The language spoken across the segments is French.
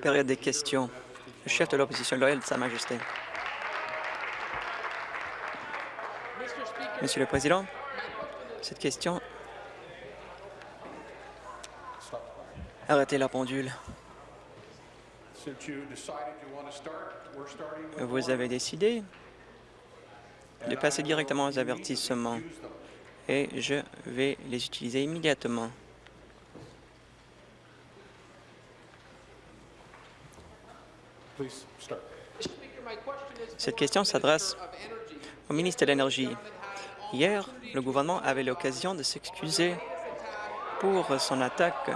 Période des questions. Le chef de l'opposition loyale de Sa Majesté. Monsieur le Président, cette question... Arrêtez la pendule. Vous avez décidé de passer directement aux avertissements et je vais les utiliser immédiatement. Cette question s'adresse au ministre de l'Énergie. Hier, le gouvernement avait l'occasion de s'excuser pour son attaque.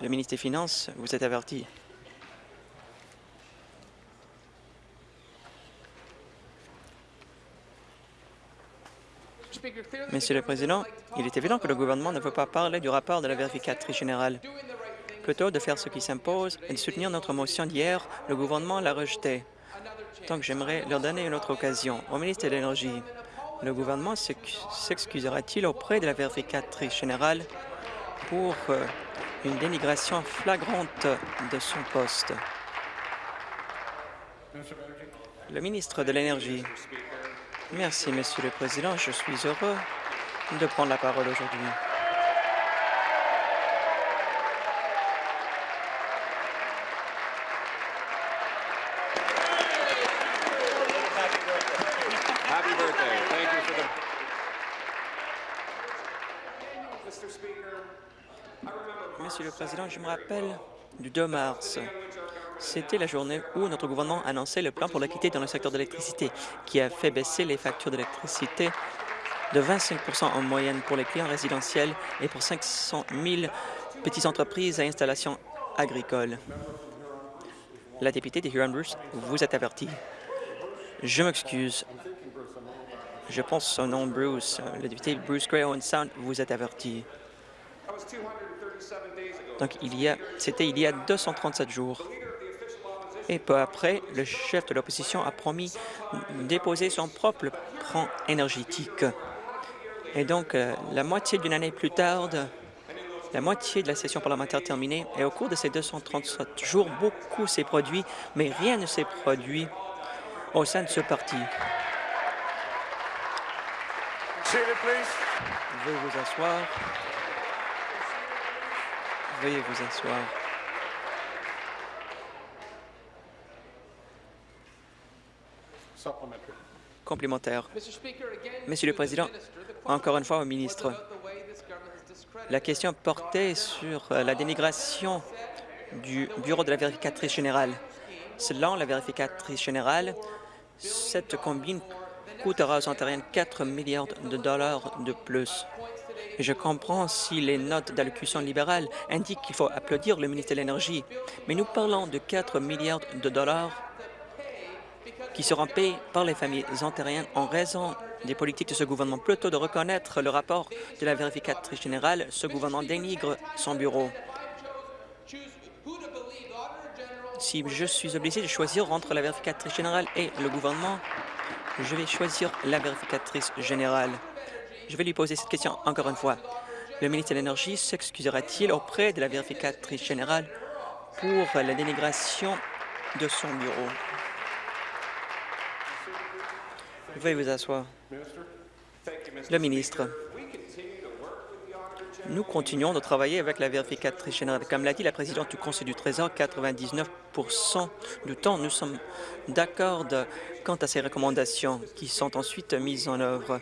Le ministre des Finances vous est averti. Monsieur le Président, il est évident que le gouvernement ne veut pas parler du rapport de la vérificatrice générale. Plutôt de faire ce qui s'impose et de soutenir notre motion d'hier, le gouvernement l'a rejetée. Donc, j'aimerais leur donner une autre occasion. Au ministre de l'Énergie, le gouvernement s'excusera-t-il auprès de la vérificatrice générale pour euh, une dénigration flagrante de son poste? Le ministre de l'Énergie. Merci, Monsieur le Président. Je suis heureux de prendre la parole aujourd'hui. Monsieur le Je me rappelle du 2 mars. C'était la journée où notre gouvernement annonçait le plan pour l'équité dans le secteur de l'électricité, qui a fait baisser les factures d'électricité de 25% en moyenne pour les clients résidentiels et pour 500 000 petites entreprises à installation agricole. La députée de Huron-Bruce vous êtes avertie. Je m'excuse. Je pense son nom Bruce. Le député Bruce Gray Owen Sound vous êtes averti. Donc, il y a, c'était il y a 237 jours. Et peu après, le chef de l'opposition a promis déposer son propre plan énergétique. Et donc, euh, la moitié d'une année plus tard, la moitié de la session parlementaire terminée, et au cours de ces 237 jours, beaucoup s'est produit, mais rien ne s'est produit au sein de ce parti. Veuillez vous asseoir. Veuillez vous asseoir. Complémentaire. Monsieur le Président, encore une fois au ministre, la question portait sur euh, la dénigration du Bureau de la vérificatrice générale. Selon la vérificatrice générale, cette combine coûtera aux Ontariens 4 milliards de dollars de plus. Je comprends si les notes d'allocution libérale indiquent qu'il faut applaudir le ministre de l'Énergie, mais nous parlons de 4 milliards de dollars qui seront payés par les familles ontariennes en raison des politiques de ce gouvernement. Plutôt de reconnaître le rapport de la vérificatrice générale, ce gouvernement dénigre son bureau. Si je suis obligé de choisir entre la vérificatrice générale et le gouvernement, je vais choisir la vérificatrice générale. Je vais lui poser cette question encore une fois. Le ministre de l'Énergie s'excusera-t-il auprès de la vérificatrice générale pour la dénigration de son bureau? Veuillez vous asseoir. Le ministre. Nous continuons de travailler avec la vérificatrice générale. Comme l'a dit la présidente du Conseil du Trésor, 99% du temps, nous sommes d'accord quant à ces recommandations qui sont ensuite mises en œuvre.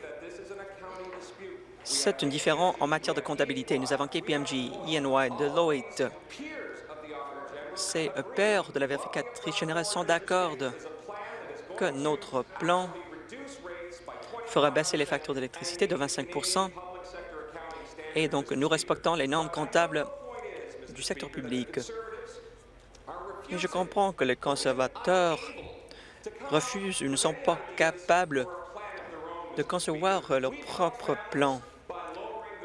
C'est différent en matière de comptabilité. Nous avons KPMG, ENY, Deloitte. Ces pairs de la vérificatrice générale sont d'accord que notre plan fera baisser les factures d'électricité de 25% et donc nous respectons les normes comptables du secteur public. Et je comprends que les conservateurs refusent ou ne sont pas capables de concevoir leur propre plan.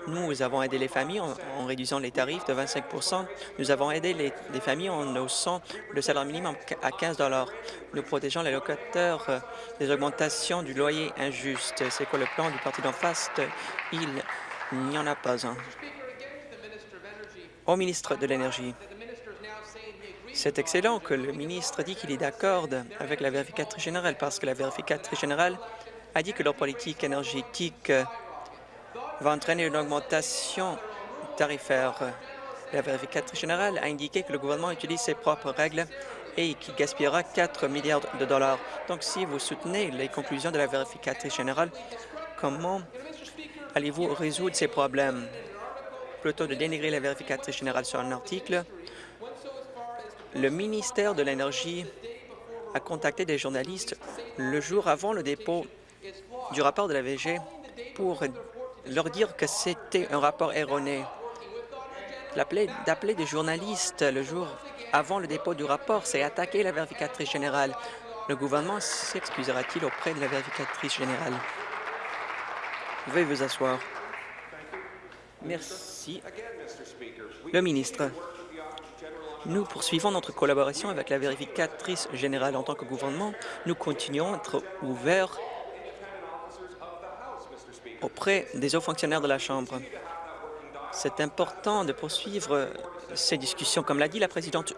Nous avons aidé les familles en, réduisant les tarifs de 25% Nous avons aidé les, familles en haussant le salaire minimum à 15 Nous protégeons les locataires euh, des augmentations du loyer injuste. C'est quoi le plan du parti d'en face? Il n'y en a pas un. Au ministre de l'Énergie, c'est excellent que le ministre dit qu'il est d'accord avec la vérificatrice générale parce que la vérificatrice générale a dit que leur politique énergétique va entraîner une augmentation tarifaire. La vérificatrice générale a indiqué que le gouvernement utilise ses propres règles et qu'il gaspillera 4 milliards de dollars. Donc, si vous soutenez les conclusions de la vérificatrice générale, comment allez-vous résoudre ces problèmes? Plutôt de dénigrer la vérificatrice générale sur un article, le ministère de l'Énergie a contacté des journalistes le jour avant le dépôt du rapport de la VG pour leur dire que c'était un rapport erroné. D'appeler des journalistes le jour avant le dépôt du rapport, c'est attaquer la vérificatrice générale. Le gouvernement s'excusera-t-il auprès de la vérificatrice générale? Veuillez vous asseoir. Merci. Le ministre. Nous poursuivons notre collaboration avec la vérificatrice générale. En tant que gouvernement, nous continuons à être ouverts auprès des hauts fonctionnaires de la Chambre. C'est important de poursuivre ces discussions. Comme l'a dit la présidente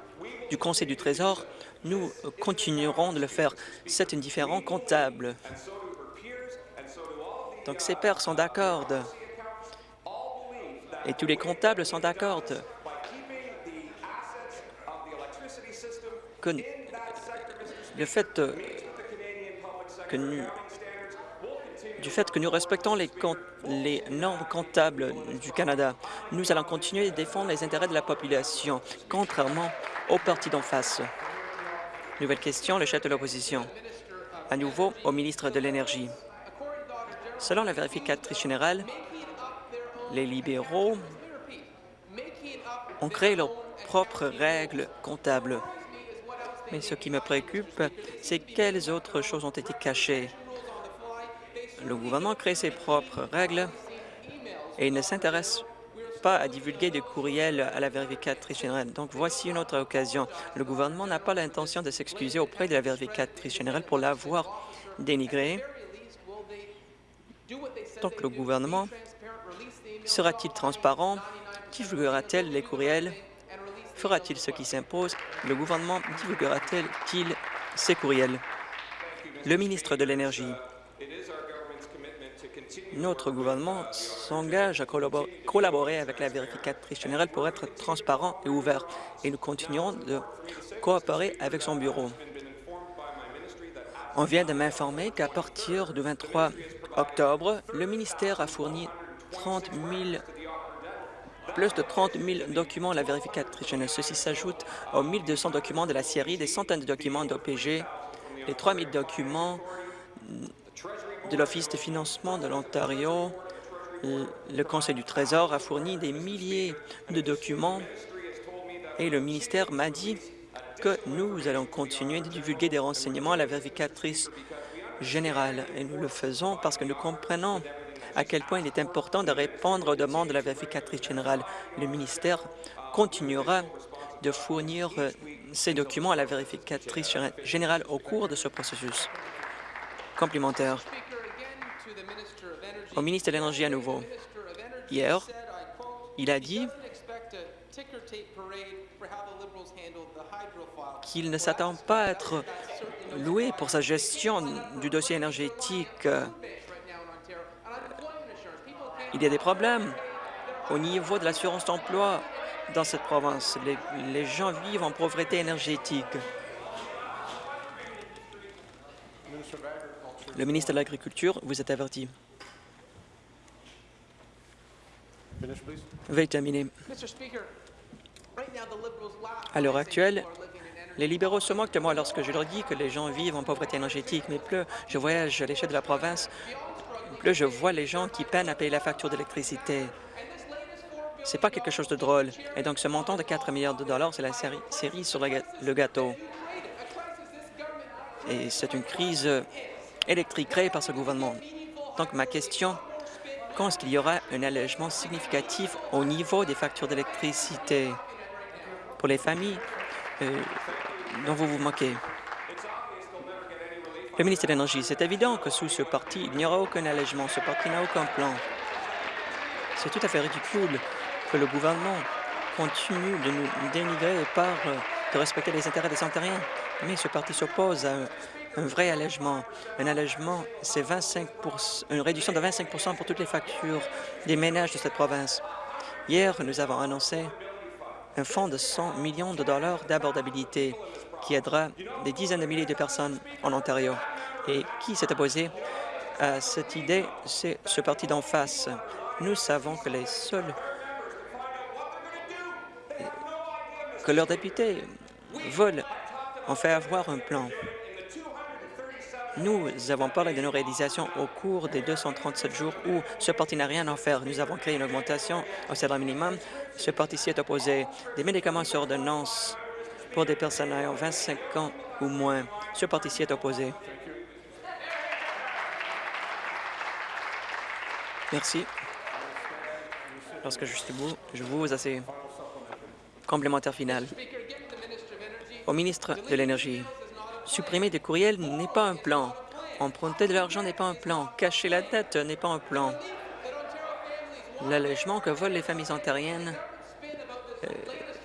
du Conseil du Trésor, nous continuerons de le faire. C'est une différence comptable. Donc, ses pairs sont d'accord et tous les comptables sont d'accord le fait que nous, du fait que nous respectons les, normes comptables du Canada, nous allons continuer de défendre les intérêts de la population, contrairement au parti d'en face. Nouvelle question, le chef de l'opposition. À nouveau, au ministre de l'Énergie. Selon la vérificatrice générale, les libéraux ont créé leurs propres règles comptables. Mais ce qui me préoccupe, c'est quelles autres choses ont été cachées? Le gouvernement crée ses propres règles et ne s'intéresse pas à divulguer des courriels à la vérificatrice générale. Donc, voici une autre occasion. Le gouvernement n'a pas l'intention de s'excuser auprès de la vérificatrice générale pour l'avoir dénigrée. Donc, le gouvernement Sera-t-il transparent? Divulguera-t-elle les courriels? Fera-t-il ce qui s'impose? Le gouvernement divulguera-t-il ces courriels? Le ministre de l'Énergie. Notre gouvernement s'engage à collaborer avec la vérificatrice générale pour être transparent et ouvert, et nous continuerons de coopérer avec son bureau. On vient de m'informer qu'à partir du 23 octobre, le ministère a fourni 30 000 plus de 30 000 documents à la vérificatrice générale. Ceci s'ajoute aux 1 200 documents de la série, des centaines de documents d'OPG, les 3 000 documents de l'Office de financement de l'Ontario. Le Conseil du Trésor a fourni des milliers de documents et le ministère m'a dit que nous allons continuer de divulguer des renseignements à la vérificatrice générale. Et nous le faisons parce que nous comprenons à quel point il est important de répondre aux demandes de la vérificatrice générale. Le ministère continuera de fournir euh, ces documents à la vérificatrice générale au cours de ce processus. Complémentaire. Au ministre de l'Énergie à nouveau. Hier, il a dit qu'il ne s'attend pas à être loué pour sa gestion du dossier énergétique il y a des problèmes au niveau de l'assurance d'emploi dans cette province. Les, gens vivent en pauvreté énergétique. Le ministre de l'Agriculture, vous êtes averti. Veuillez terminer. À l'heure actuelle, les libéraux se moquent de moi lorsque je leur dis que les gens vivent en pauvreté énergétique, mais plus je voyage à l'échelle de la province, Là, je vois les gens qui peinent à payer la facture d'électricité. C'est pas quelque chose de drôle. Et donc, ce montant de 4 milliards de dollars, c'est la série, série sur le gâteau. Et c'est une crise électrique créée par ce gouvernement. Donc, ma question, quand est-ce qu'il y aura un allègement significatif au niveau des factures d'électricité pour les familles euh, dont vous vous moquez? Le ministre de l'Énergie, c'est évident que sous ce parti, il n'y aura aucun allègement. Ce parti n'a aucun plan. C'est tout à fait ridicule que le gouvernement continue de nous dénigrer par euh, de respecter les intérêts des Ontariens. Mais ce parti s'oppose à un, vrai allègement. Un allègement, c'est 25 une réduction de 25% pour toutes les factures des ménages de cette province. Hier, nous avons annoncé un fonds de 100 millions de dollars d'abordabilité qui aidera des dizaines de milliers de personnes en Ontario. Et qui s'est opposé à cette idée, c'est ce parti d'en face. Nous savons que les seuls que leurs députés veulent en fait avoir un plan. Nous avons parlé de nos réalisations au cours des 237 jours où ce parti n'a rien à faire. Nous avons créé une augmentation au salaire minimum. Ce parti s'y est opposé. Des médicaments sur ordonnance pour des personnes ayant 25 ans ou moins. Ce parti s'y est opposé. Merci. Lorsque je suis debout, je vous assez complémentaire final. Au ministre de l'Énergie, supprimer des courriels n'est pas un plan. Emprunter de l'argent n'est pas un plan. Cacher la dette n'est pas un plan. L'allègement que volent les familles ontariennes euh,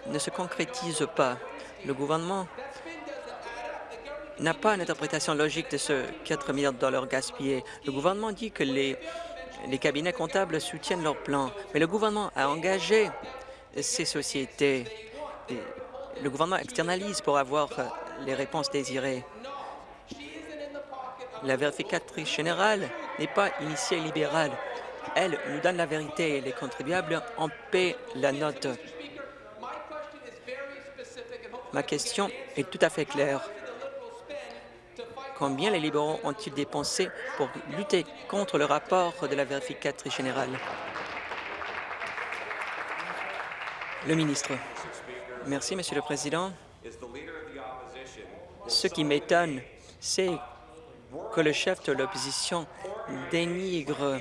ne se concrétise pas. Le gouvernement n'a pas une interprétation logique de ce 4 milliards de dollars gaspillés. Le gouvernement dit que les, les cabinets comptables soutiennent leur plan, mais le gouvernement a engagé ces sociétés. le gouvernement externalise pour avoir euh, les réponses désirées. La vérificatrice générale n'est pas initiée libérale. Elle nous donne la vérité et les contribuables en paient la note. Ma question est tout à fait claire. Combien les libéraux ont-ils dépensé pour lutter contre le rapport de la vérificatrice générale? Le ministre. Merci, Monsieur le Président. Ce qui m'étonne, c'est que le chef de l'opposition dénigre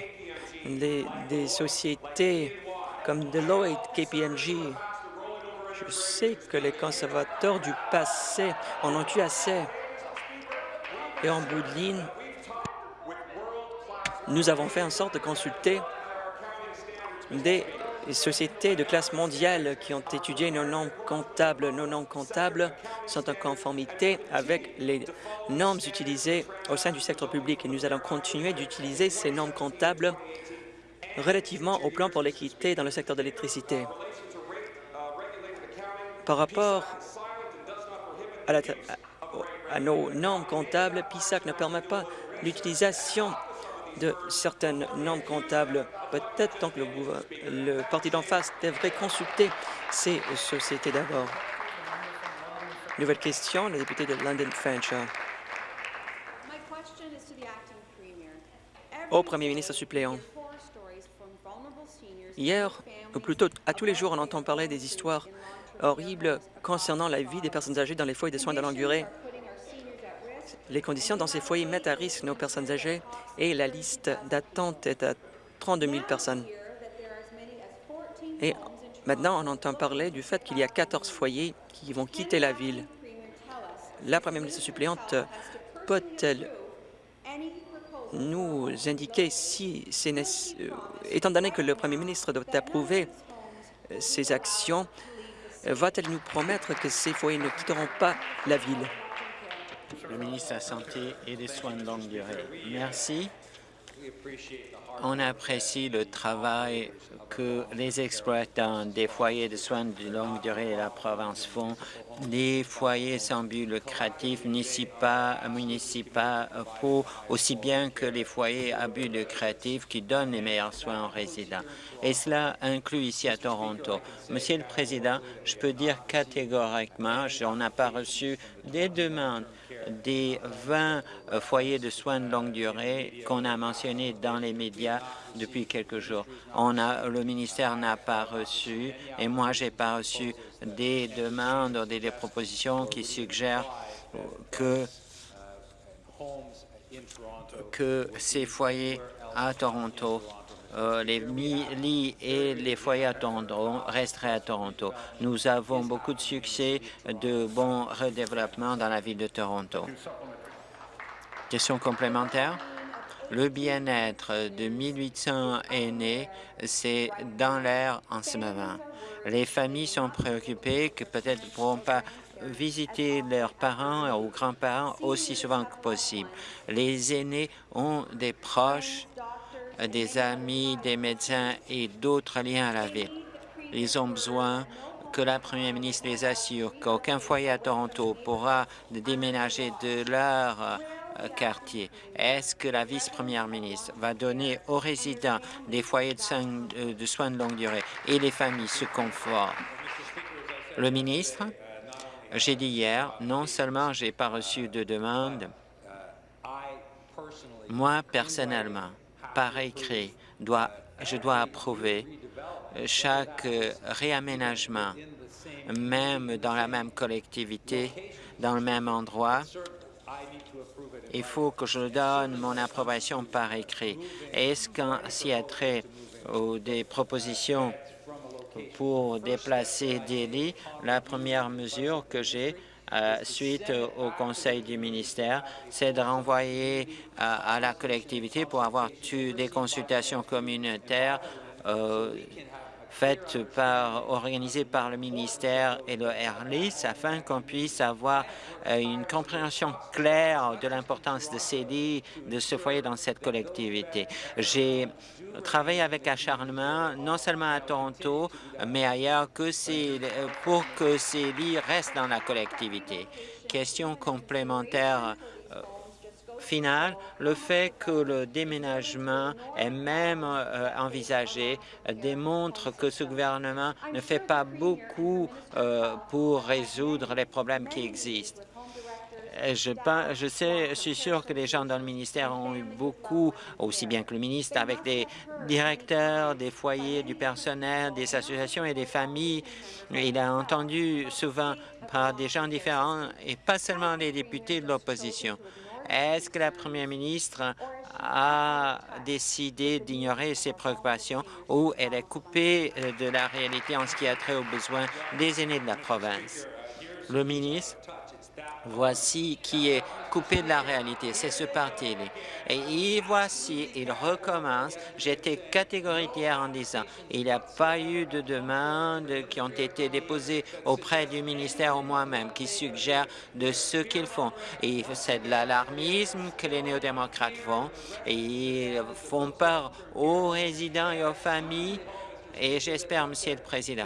des sociétés comme Deloitte, KPMG. Je sais que les conservateurs du passé en ont eu assez. Et en bout de ligne, nous avons fait en sorte de consulter des sociétés de classe mondiale qui ont étudié nos normes comptables. Nos normes comptables sont en conformité avec les normes utilisées au sein du secteur public et nous allons continuer d'utiliser ces normes comptables relativement au plan pour l'équité dans le secteur de l'électricité. Par rapport à, à, nos normes comptables, PISAC ne permet pas l'utilisation de certaines normes comptables. Peut-être donc le, le parti d'en face devrait consulter ces sociétés d'abord. Nouvelle question, le député de London Fanshawe. Au premier ministre suppléant, hier, ou plutôt à tous les jours, on entend parler des histoires horribles concernant la vie des personnes âgées dans les foyers de soins de longue durée les conditions dans ces foyers mettent à risque nos personnes âgées et la liste d'attente est à 32 000 personnes. Et maintenant, on entend parler du fait qu'il y a 14 foyers qui vont quitter la ville. La première ministre suppléante peut-elle nous indiquer si c'est euh, étant donné que le premier ministre doit approuver euh, ces actions, va-t-elle nous promettre que ces foyers ne quitteront pas la ville? Le ministre de la Santé et des Soins de longue durée. Merci. On apprécie le travail que les exploitants des foyers de soins de longue durée de la province font. Les foyers sans but lucratif municipaux aussi bien que les foyers à but lucratif qui donnent les meilleurs soins aux résidents. Et cela inclut ici à Toronto. Monsieur le Président, je peux dire catégoriquement, on n'a pas reçu des demandes des 20 euh, foyers de soins de longue durée qu'on a mentionnés dans les médias depuis quelques jours. On a, le ministère n'a pas reçu, et moi, j'ai pas reçu des demandes des, des propositions qui suggèrent que, que ces foyers à Toronto euh, les lits et les foyers Toronto resteraient à Toronto. Nous avons beaucoup de succès, de bons redéveloppements dans la ville de Toronto. Question complémentaire Le bien-être de 1800 aînés, c'est dans l'air en ce moment. Les familles sont préoccupées que peut-être ne pourront pas visiter leurs parents ou grands-parents aussi souvent que possible. Les aînés ont des proches, des amis, des médecins et d'autres liens à la ville. Ils ont besoin que la première ministre les assure qu'aucun foyer à Toronto pourra déménager de leur euh, quartier. Est-ce que la vice-première ministre va donner aux résidents des foyers de soins, de soins de longue durée et les familles ce confort? Le ministre, j'ai dit hier, non seulement j'ai pas reçu de demande, moi, personnellement, par écrit, dois, je dois approuver chaque réaménagement, même dans la même collectivité, dans le même endroit, il faut que je donne mon approbation par écrit. Est-ce qu'en s'y a des propositions pour déplacer des lits, la première mesure que j'ai euh, suite au conseil du ministère, c'est de renvoyer euh, à la collectivité pour avoir des consultations communautaires euh, faites par, organisées par le ministère et le RLIS afin qu'on puisse avoir une compréhension claire de l'importance de ces lits, de ce foyer dans cette collectivité. J'ai travaillé avec acharnement, non seulement à Toronto, mais ailleurs, que pour que ces lits restent dans la collectivité. Question complémentaire euh, finale, le fait que le déménagement est même euh, envisagé démontre que ce gouvernement ne fait pas beaucoup euh, pour résoudre les problèmes qui existent. Je, je, sais, je suis sûr que les gens dans le ministère ont eu beaucoup, aussi bien que le ministre, avec des directeurs, des foyers, du personnel, des associations et des familles. Il a entendu souvent par des gens différents et pas seulement les députés de l'opposition. Est-ce que la première ministre a décidé d'ignorer ses préoccupations ou elle est coupée de la réalité en ce qui a trait aux besoins des aînés de la province? Le ministre Voici qui est coupé de la réalité, c'est ce parti. Et voici, il recommence. J'étais catégorique hier en disant il n'y a pas eu de demandes qui ont été déposées auprès du ministère ou moi-même qui suggèrent de ce qu'ils font. C'est de l'alarmisme que les néo-démocrates font et ils font peur aux résidents et aux familles. Et j'espère, Monsieur le Président,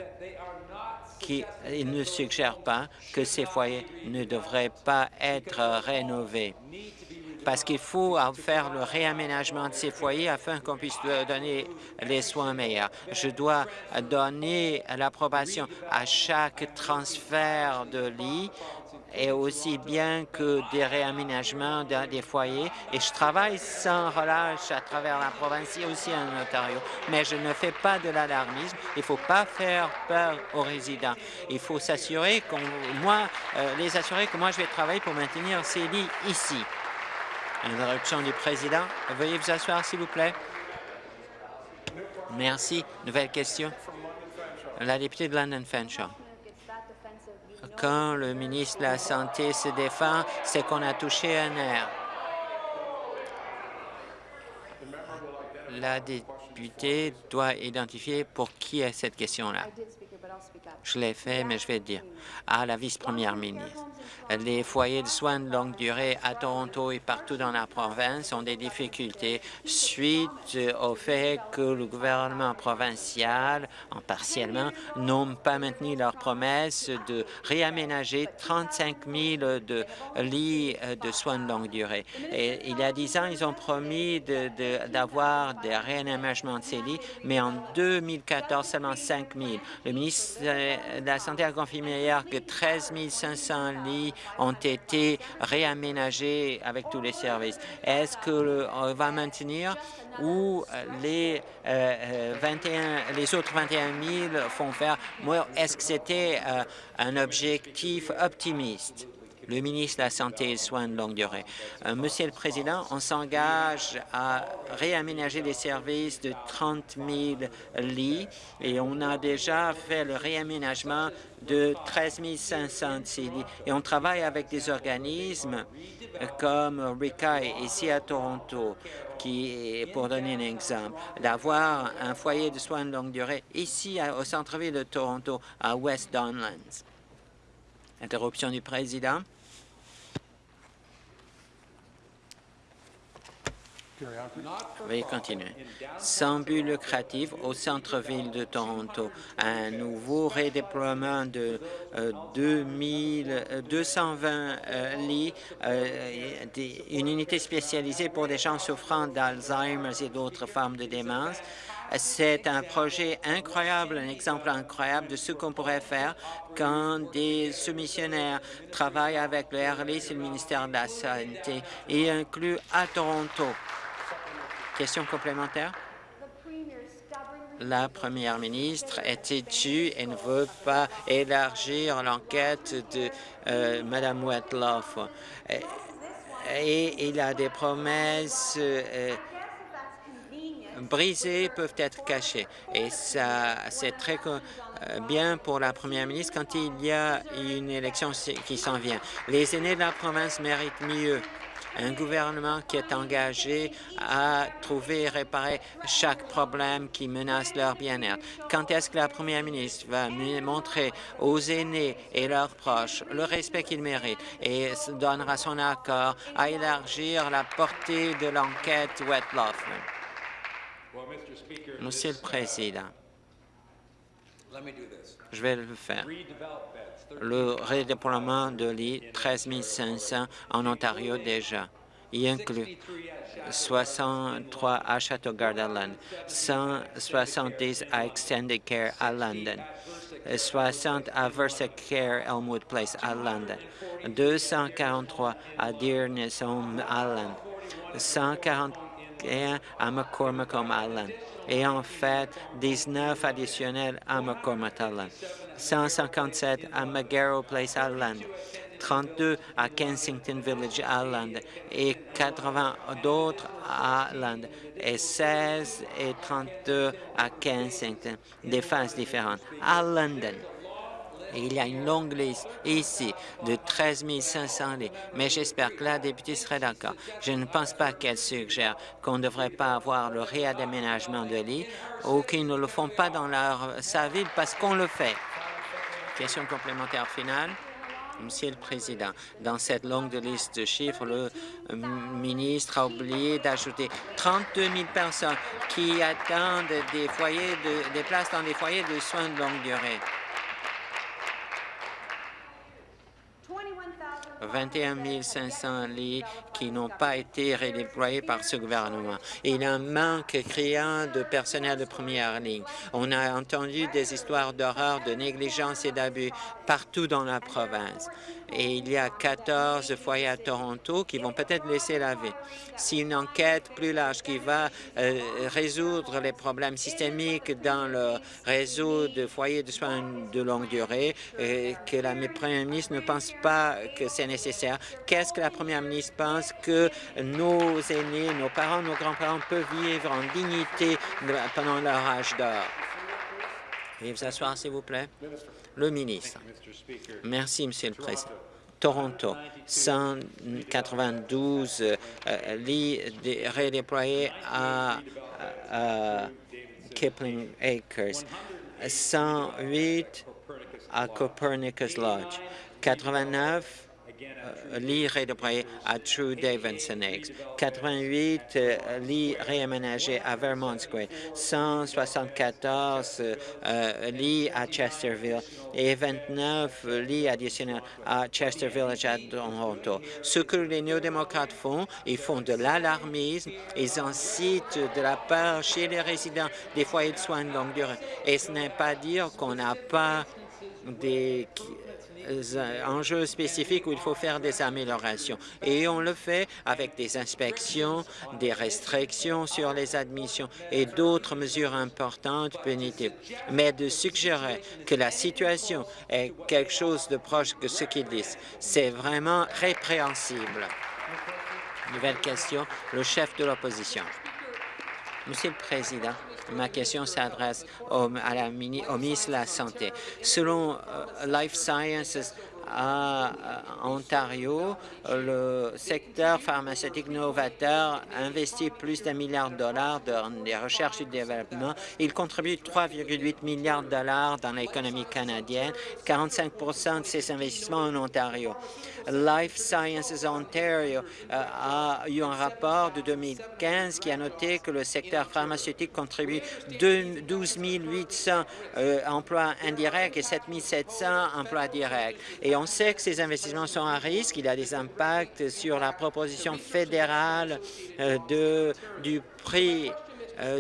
qu'il ne suggère pas que ces foyers ne devraient pas être rénovés parce qu'il faut faire le réaménagement de ces foyers afin qu'on puisse donner les soins meilleurs. Je dois donner l'approbation à chaque transfert de lit et aussi bien que des réaménagements des foyers. Et je travaille sans relâche à travers la province et aussi en Ontario. Mais je ne fais pas de l'alarmisme. Il ne faut pas faire peur aux résidents. Il faut s'assurer moi, euh, les assurer que moi, je vais travailler pour maintenir ces lits ici. Interruption du président. Veuillez vous asseoir, s'il vous plaît. Merci. Nouvelle question. La députée de London Fanshawe quand le ministre de la Santé se défend, c'est qu'on a touché un nerf. La députée doit identifier pour qui est cette question-là. Je l'ai fait, mais je vais dire à la vice-première ministre. Les foyers de soins de longue durée à Toronto et partout dans la province ont des difficultés suite au fait que le gouvernement provincial, en partiellement, n'ont pas maintenu leur promesse de réaménager 35 000 de lits de soins de longue durée. Il y a dix ans, ils ont promis d'avoir des réaménagements de ces lits, mais en 2014, seulement 5 000. Le ministre de la Santé a confirmé hier que 13 500 lits ont été réaménagés avec tous les services. Est-ce qu'on va maintenir ou les, 21, euh, euh, les autres 21 000 font faire? Est-ce que c'était euh, un objectif optimiste? Le ministre de la Santé et des Soins de longue durée. Euh, Monsieur le Président, on s'engage à réaménager les services de 30 000 lits et on a déjà fait le réaménagement de 13 500 de ces lits. Et on travaille avec des organismes comme RICA ici à Toronto qui, pour donner un exemple, d'avoir un foyer de soins de longue durée ici au centre-ville de Toronto, à West Donlands. Interruption du président. Veuillez continuer. Sans but lucratif au centre-ville de Toronto, un nouveau redéploiement de 220 euh, euh, lits, euh, une unité spécialisée pour des gens souffrant d'Alzheimer et d'autres formes de démence. C'est un projet incroyable, un exemple incroyable de ce qu'on pourrait faire quand des soumissionnaires travaillent avec le RLIS et le ministère de la Santé et inclus à Toronto. Question complémentaire? La première ministre est têtue et ne veut pas élargir l'enquête de euh, Mme Wetloff. Et, il a des promesses euh, brisées peuvent être cachées. Et ça, c'est très euh, bien pour la première ministre quand il y a une élection qui s'en vient. Les aînés de la province méritent mieux un gouvernement qui est engagé à trouver et réparer chaque problème qui menace leur bien-être. Quand est-ce que la première ministre va montrer aux aînés et leurs proches le respect qu'ils méritent et donnera son accord à élargir la portée de l'enquête Wetloff? Monsieur le Président, je vais le faire le redéploiement de lits, 13 500 en Ontario déjà. Il inclut 63 à Château-Garde 170 à Extended Care à London, 60 à Versacare Elmwood Place à London, 243 à Dearness Home à London, 141 à McCormick Home Island et en fait 19 additionnels à McCormick Island. 157 à McGarrow Place Island, 32 à Kensington Village Island et 80 d'autres à Island et 16 et 32 à Kensington, des phases différentes. À London, il y a une longue liste ici de 13 500 lits, mais j'espère que la députée serait d'accord. Je ne pense pas qu'elle suggère qu'on ne devrait pas avoir le réaménagement de lits ou qu'ils ne le font pas dans leur, sa ville parce qu'on le fait. Question complémentaire finale. Monsieur le Président, dans cette longue liste de chiffres, le euh, ministre a oublié d'ajouter 32 000 personnes qui attendent des, foyers des places dans des foyers de soins de longue durée. 21 500 lits qui n'ont pas été redéployés par ce gouvernement. Il y a un manque criant de personnel de première ligne. On a entendu des histoires d'horreur, de négligence et d'abus partout dans la province et il y a 14 foyers à Toronto qui vont peut-être laisser la vie. Si une enquête plus large qui va euh, résoudre les problèmes systémiques dans le réseau de foyers de soins de longue durée, et que la première ministre ne pense pas que c'est nécessaire, qu'est-ce que la première ministre pense que nos aînés, nos parents, nos grands-parents peuvent vivre en dignité pendant leur âge d'or? Veuillez vous asseoir, s'il vous plaît. Le ministre. Merci, Monsieur le Président. Toronto, 192 euh, lits redéployés à, Kipling Acres, 108 à Copernicus Lodge, 89 euh, lits redéployés à True Davidson Eggs, 88 euh, lits réaménagés à Vermont Square, 174 euh, lits à Chesterville. Et 29 lits additionnels à Chester Village à Toronto. Ce que les néo-démocrates font, ils font de l'alarmisme, ils incitent de la peur chez les résidents. Des foyers de soins de longue durée. Et ce n'est pas dire qu'on n'a pas des euh, enjeux spécifiques où il faut faire des améliorations. Et on le fait avec des inspections, des restrictions sur les admissions et d'autres mesures importantes punitives. Mais de suggérer que la situation est quelque chose de proche que ce qu'ils disent, c'est vraiment répréhensible. Nouvelle question, le chef de l'opposition. Monsieur le Président, ma question s'adresse au, ministre de la Santé. Selon euh, Life Sciences, à Ontario, le secteur pharmaceutique novateur investit plus d'un milliard de dollars dans les recherches et développement. Il contribue 3,8 milliards de dollars dans l'économie canadienne, 45% de ces investissements en Ontario. Life Sciences Ontario euh, a eu un rapport de 2015 qui a noté que le secteur pharmaceutique contribue 12 800 euh, emplois indirects et 7 700 emplois directs. On sait que ces investissements sont à risque. Il y a des impacts sur la proposition fédérale euh, du prix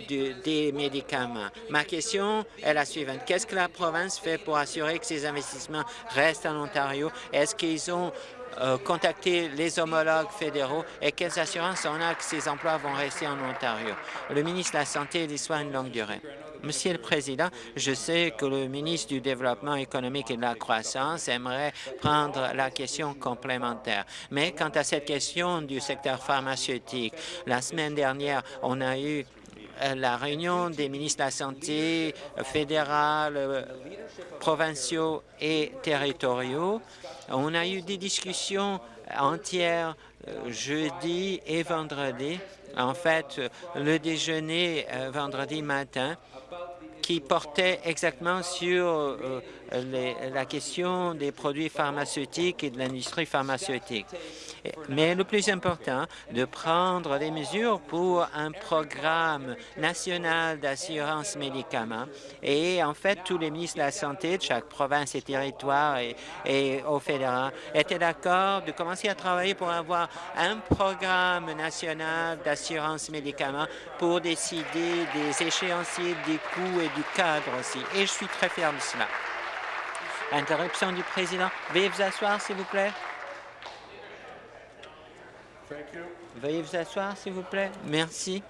des médicaments. Ma question est la suivante. Qu'est-ce que la province fait pour assurer que ces investissements restent en Ontario? Est-ce qu'ils ont euh, contacter les homologues fédéraux et quelles assurances on a que ces emplois vont rester en Ontario. Le ministre de la Santé et des Soins de longue durée. Monsieur le Président, je sais que le ministre du Développement économique et de la croissance aimerait prendre la question complémentaire. Mais quant à cette question du secteur pharmaceutique, la semaine dernière, on a eu euh, la réunion des ministres de la Santé fédéral, euh, provinciaux et territoriaux on a eu des discussions entières euh, jeudi et vendredi. En fait, le déjeuner euh, vendredi matin qui portait exactement sur la question des produits pharmaceutiques et de l'industrie pharmaceutique. Mais le plus important, de prendre des mesures pour un programme national d'assurance médicaments. Et en fait, tous les ministres de la Santé de chaque province et territoire et, au fédéral étaient d'accord de commencer à travailler pour avoir un programme national d'assurance médicaments pour décider des échéanciers, des coûts et du cadre aussi. Et je suis très fier de cela. Interruption du président. Veuillez vous asseoir, s'il vous plaît. Veuillez vous asseoir, s'il vous plaît. Merci.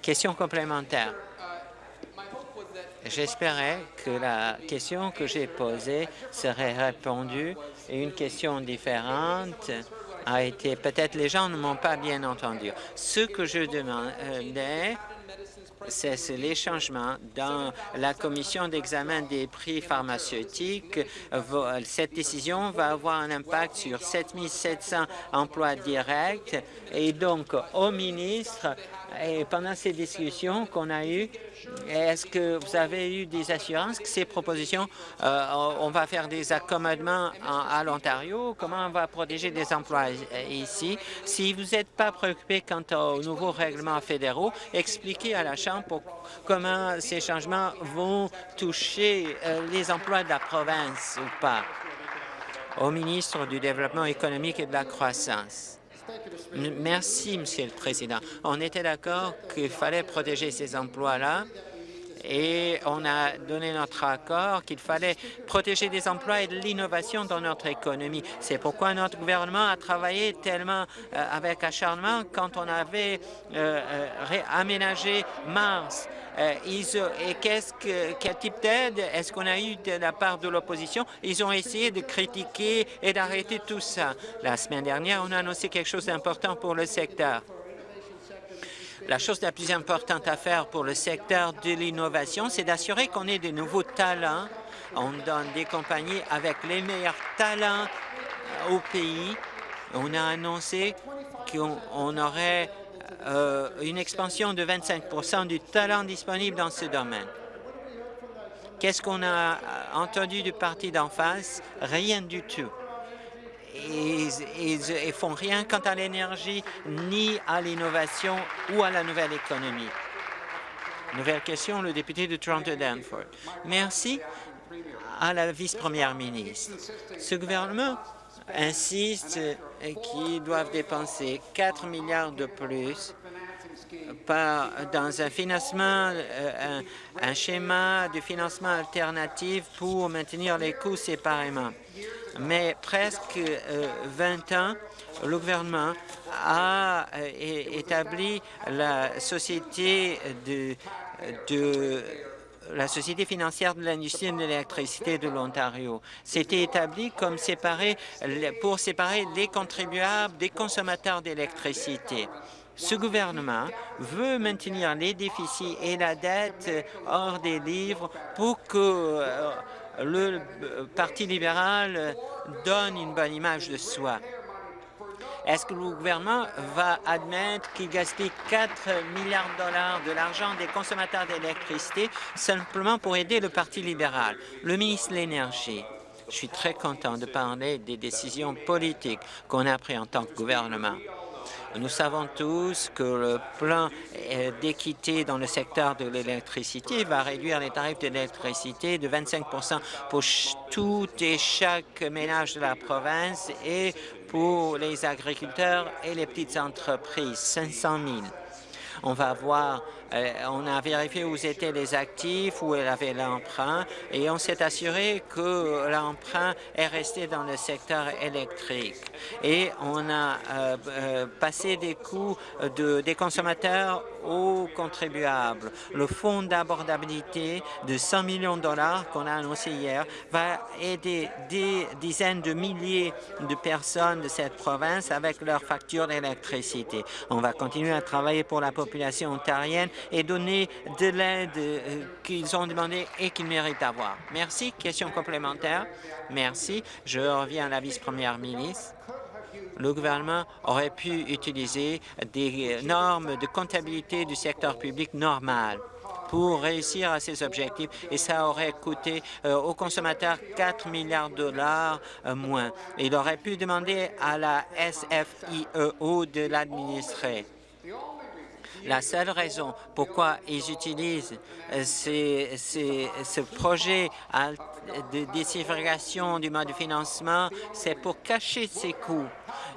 Question complémentaire. J'espérais que la question que j'ai posée serait répondue et une question différente a été... Peut-être les gens ne m'ont pas bien entendu. Ce que je demandais, c'est les changements dans la commission d'examen des prix pharmaceutiques. Cette décision va avoir un impact sur 7 700 emplois directs et donc au ministre, et pendant ces discussions qu'on a eues, est-ce que vous avez eu des assurances que ces propositions, euh, on va faire des accommodements à l'Ontario? Comment on va protéger des emplois ici? Si vous n'êtes pas préoccupé quant aux nouveaux règlements fédéraux, expliquez à la Chambre comment ces changements vont toucher euh, les emplois de la province ou pas. Au ministre du Développement économique et de la croissance. Merci, Monsieur le Président. On était d'accord qu'il fallait protéger ces emplois-là et on a donné notre accord qu'il fallait protéger des emplois et de l'innovation dans notre économie. C'est pourquoi notre gouvernement a travaillé tellement euh, avec acharnement quand on avait euh, euh, aménagé Mars euh, et qu'est-ce que, quel type d'aide est-ce qu'on a eu de la part de l'opposition? Ils ont essayé de critiquer et d'arrêter tout ça. La semaine dernière, on a annoncé quelque chose d'important pour le secteur. La chose la plus importante à faire pour le secteur de l'innovation, c'est d'assurer qu'on ait de nouveaux talents. On donne des compagnies avec les meilleurs talents au pays. On a annoncé qu'on aurait euh, une expansion de 25 du talent disponible dans ce domaine. Qu'est-ce qu'on a entendu du parti d'en face? Rien du tout. Ils, ne font rien quant à l'énergie, ni à l'innovation ou à la nouvelle économie. Nouvelle question, le député de Toronto-Danforth. Merci à la vice-première ministre. Ce gouvernement insiste qu'ils doivent dépenser 4 milliards de plus par, dans un financement, euh, un, schéma de financement alternatif pour maintenir les coûts séparément. Mais presque 20 euh, ans, le gouvernement a euh, établi la société de, de la Société financière de l'industrie de l'électricité de l'Ontario. C'était établi comme séparé, pour séparer les contribuables des consommateurs d'électricité. Ce gouvernement veut maintenir les déficits et la dette hors des livres pour que euh, le Parti libéral donne une bonne image de soi. Est-ce que le gouvernement va admettre qu'il gaspille 4 milliards de dollars de l'argent des consommateurs d'électricité simplement pour aider le Parti libéral? Le ministre de l'Énergie. Je suis très content de parler des décisions politiques qu'on a prises en tant que gouvernement. Nous savons tous que le plan d'équité dans le secteur de l'électricité va réduire les tarifs de de 25% pour tout et chaque ménage de la province et pour les agriculteurs et les petites entreprises, 500 000. On va voir euh, on a vérifié où étaient les actifs, où elle avait l'emprunt, et on s'est assuré que l'emprunt est resté dans le secteur électrique. Et on a euh, euh, passé des coûts de, des consommateurs aux contribuables. Le fonds d'abordabilité de 100 millions de dollars qu'on a annoncé hier va aider des dizaines de milliers de personnes de cette province avec leurs factures d'électricité. On va continuer à travailler pour la population ontarienne et donner de l'aide euh, qu'ils ont demandé et qu'ils méritent d'avoir. Merci. Question complémentaire. Merci. Je reviens à la vice-première ministre le gouvernement aurait pu utiliser des normes de comptabilité du secteur public normal pour réussir à ces objectifs et ça aurait coûté euh, aux consommateurs 4 milliards de dollars euh, moins. Il aurait pu demander à la SFIEO de l'administrer. La seule raison pourquoi ils utilisent euh, ce projet de déségrégation du mode de financement, c'est pour cacher ces coûts.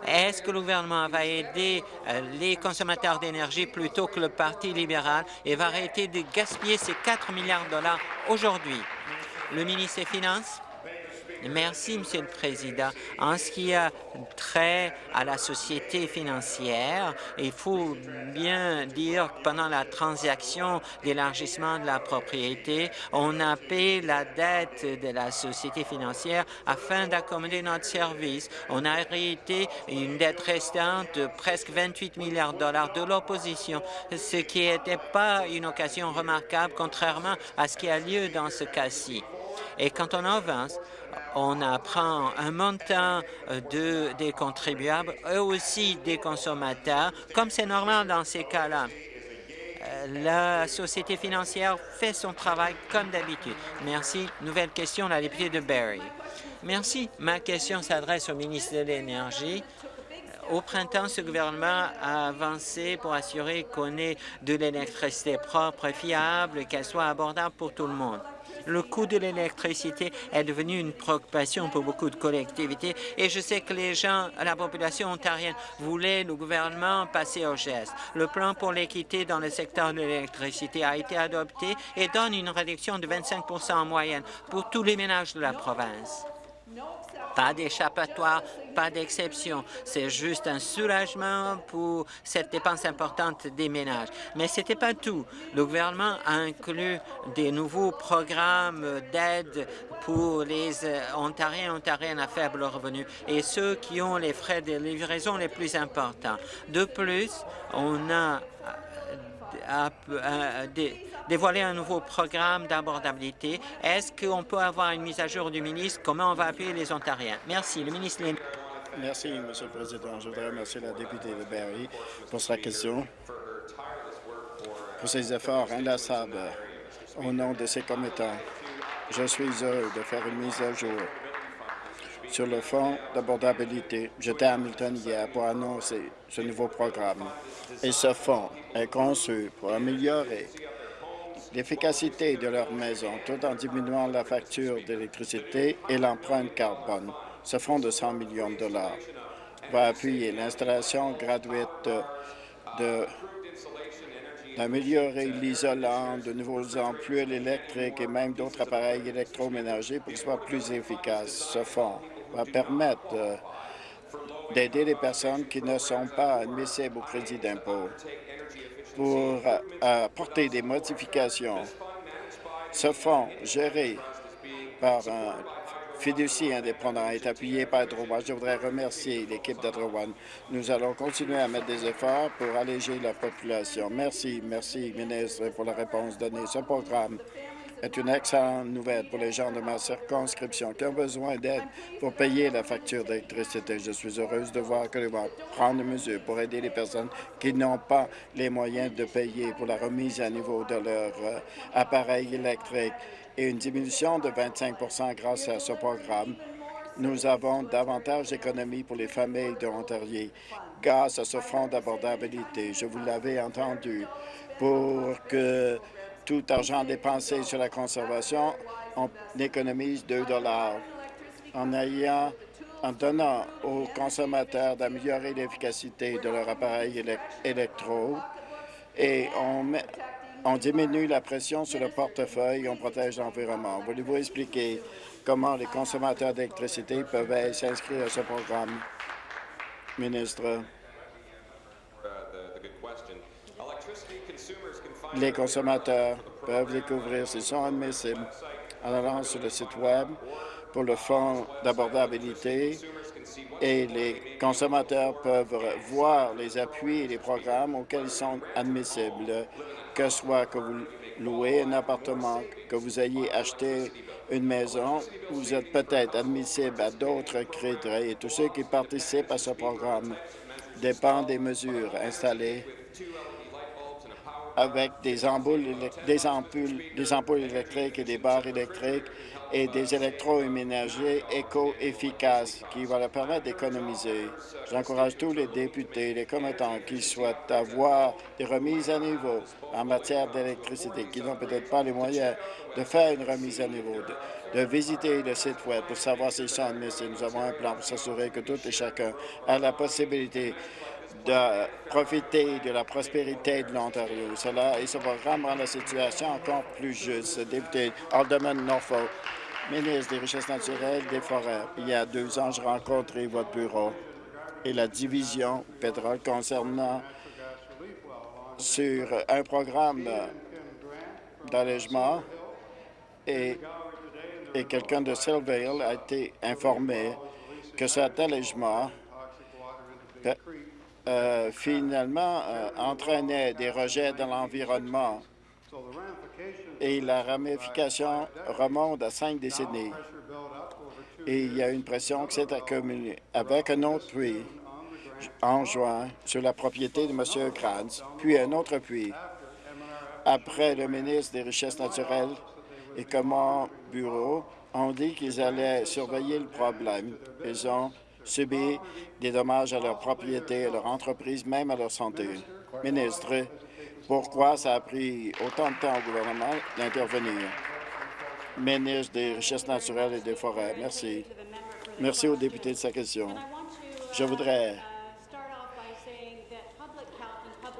Est-ce que le gouvernement va aider euh, les consommateurs d'énergie plutôt que le Parti libéral et va arrêter de gaspiller ces 4 milliards de dollars aujourd'hui? Le ministre des Finances. Merci, Monsieur le Président. En ce qui a trait à la société financière, il faut bien dire que pendant la transaction d'élargissement de la propriété, on a payé la dette de la société financière afin d'accommoder notre service. On a hérité une dette restante de presque 28 milliards de dollars de l'opposition, ce qui n'était pas une occasion remarquable, contrairement à ce qui a lieu dans ce cas-ci. Et quand on avance, on apprend un montant euh, de, des contribuables et aussi des consommateurs, comme c'est normal dans ces cas-là. Euh, la société financière fait son travail comme d'habitude. Merci. Nouvelle question, la députée de Barrie. Merci. Ma question s'adresse au ministre de l'Énergie. Au printemps, ce gouvernement a avancé pour assurer qu'on ait de l'électricité propre et fiable, qu'elle soit abordable pour tout le monde. Le coût de l'électricité est devenu une préoccupation pour beaucoup de collectivités et je sais que les gens, la population ontarienne voulaient le gouvernement passer au geste. Le plan pour l'équité dans le secteur de l'électricité a été adopté et donne une réduction de 25% en moyenne pour tous les ménages de la province. Pas d'échappatoire, pas d'exception. C'est juste un soulagement pour cette dépense importante des ménages. Mais ce n'était pas tout. Le gouvernement a inclus des nouveaux programmes d'aide pour les euh, Ontariens et Ontariennes à faible revenu et ceux qui ont les frais de livraison les plus importants. De plus, on a dévoiler un nouveau programme d'abordabilité. Est-ce qu'on peut avoir une mise à jour du ministre? Comment on va appuyer les Ontariens? Merci. Le ministre Merci, Monsieur le Président. Je voudrais remercier la députée de Barry pour sa question, pour ses efforts inlassables au nom de ses commettants. Je suis heureux de faire une mise à jour sur le fonds d'abordabilité. J'étais à Hamilton hier pour annoncer ce nouveau programme. Et ce fonds est conçu pour améliorer l'efficacité de leur maison tout en diminuant la facture d'électricité et l'empreinte carbone. Ce fonds de 100 millions de dollars va appuyer l'installation gratuite d'améliorer l'isolant, de nouveaux ampoules électriques et même d'autres appareils électroménagers pour qu'ils soient plus efficaces. Ce fonds va permettre d'aider les personnes qui ne sont pas admissibles au crédit d'impôt pour apporter des modifications. Ce fonds, géré par un fiducie indépendant, est appuyé par Droit. Je voudrais remercier l'équipe Droit. Nous allons continuer à mettre des efforts pour alléger la population. Merci, merci, ministre, pour la réponse donnée. Ce programme est une excellente nouvelle pour les gens de ma circonscription qui ont besoin d'aide pour payer la facture d'électricité. Je suis heureuse de voir que le gouvernement prend des mesures pour aider les personnes qui n'ont pas les moyens de payer pour la remise à niveau de leur euh, appareil électrique et une diminution de 25% grâce à ce programme. Nous avons davantage d'économies pour les familles de Ontario grâce à ce fonds d'abordabilité. Je vous l'avais entendu pour que tout argent dépensé sur la conservation, on économise 2 dollars. En ayant en donnant aux consommateurs d'améliorer l'efficacité de leur appareil électro et on, on diminue la pression sur le portefeuille et on protège l'environnement. Voulez-vous expliquer comment les consommateurs d'électricité peuvent s'inscrire à ce programme? Ministre? Les consommateurs peuvent découvrir s'ils sont admissibles en allant sur le site Web pour le Fonds d'abordabilité et les consommateurs peuvent voir les appuis et les programmes auxquels ils sont admissibles, que ce soit que vous louez un appartement, que vous ayez acheté une maison, vous êtes peut-être admissible à d'autres crédits et tous ceux qui participent à ce programme dépendent des mesures installées avec des ampoules, électriques et des barres électriques et des électroménagers éco-efficaces qui vont leur permettre d'économiser. J'encourage tous les députés, les commettants qui souhaitent avoir des remises à niveau en matière d'électricité, qui n'ont peut-être pas les moyens de faire une remise à niveau, de, visiter le site Web pour savoir s'ils sont admissibles. Nous avons un plan pour s'assurer que tout et chacun a la possibilité de profiter de la prospérité de l'Ontario. Cela et ce programme rend la situation encore plus juste. Député Alderman Norfolk, ministre des Richesses naturelles des Forêts. Il y a deux ans, j'ai rencontré votre bureau et la division pétrole concernant sur un programme d'allègement et, et quelqu'un de Silvale a été informé que cet allègement euh, finalement euh, entraînait des rejets dans l'environnement et la ramification remonte à cinq décennies. Et il y a une pression qui s'est accumulée avec un autre puits en juin sur la propriété de M. Kranz, puis un autre puits. Après, le ministre des Richesses naturelles et comment bureau ont dit qu'ils allaient surveiller le problème. Ils ont subir des dommages à leur propriété, à leur entreprise, même à leur santé. Ministre, pourquoi ça a pris autant de temps au gouvernement d'intervenir? Ministre des Richesses naturelles et des Forêts, merci. Merci aux députés de sa question. Je voudrais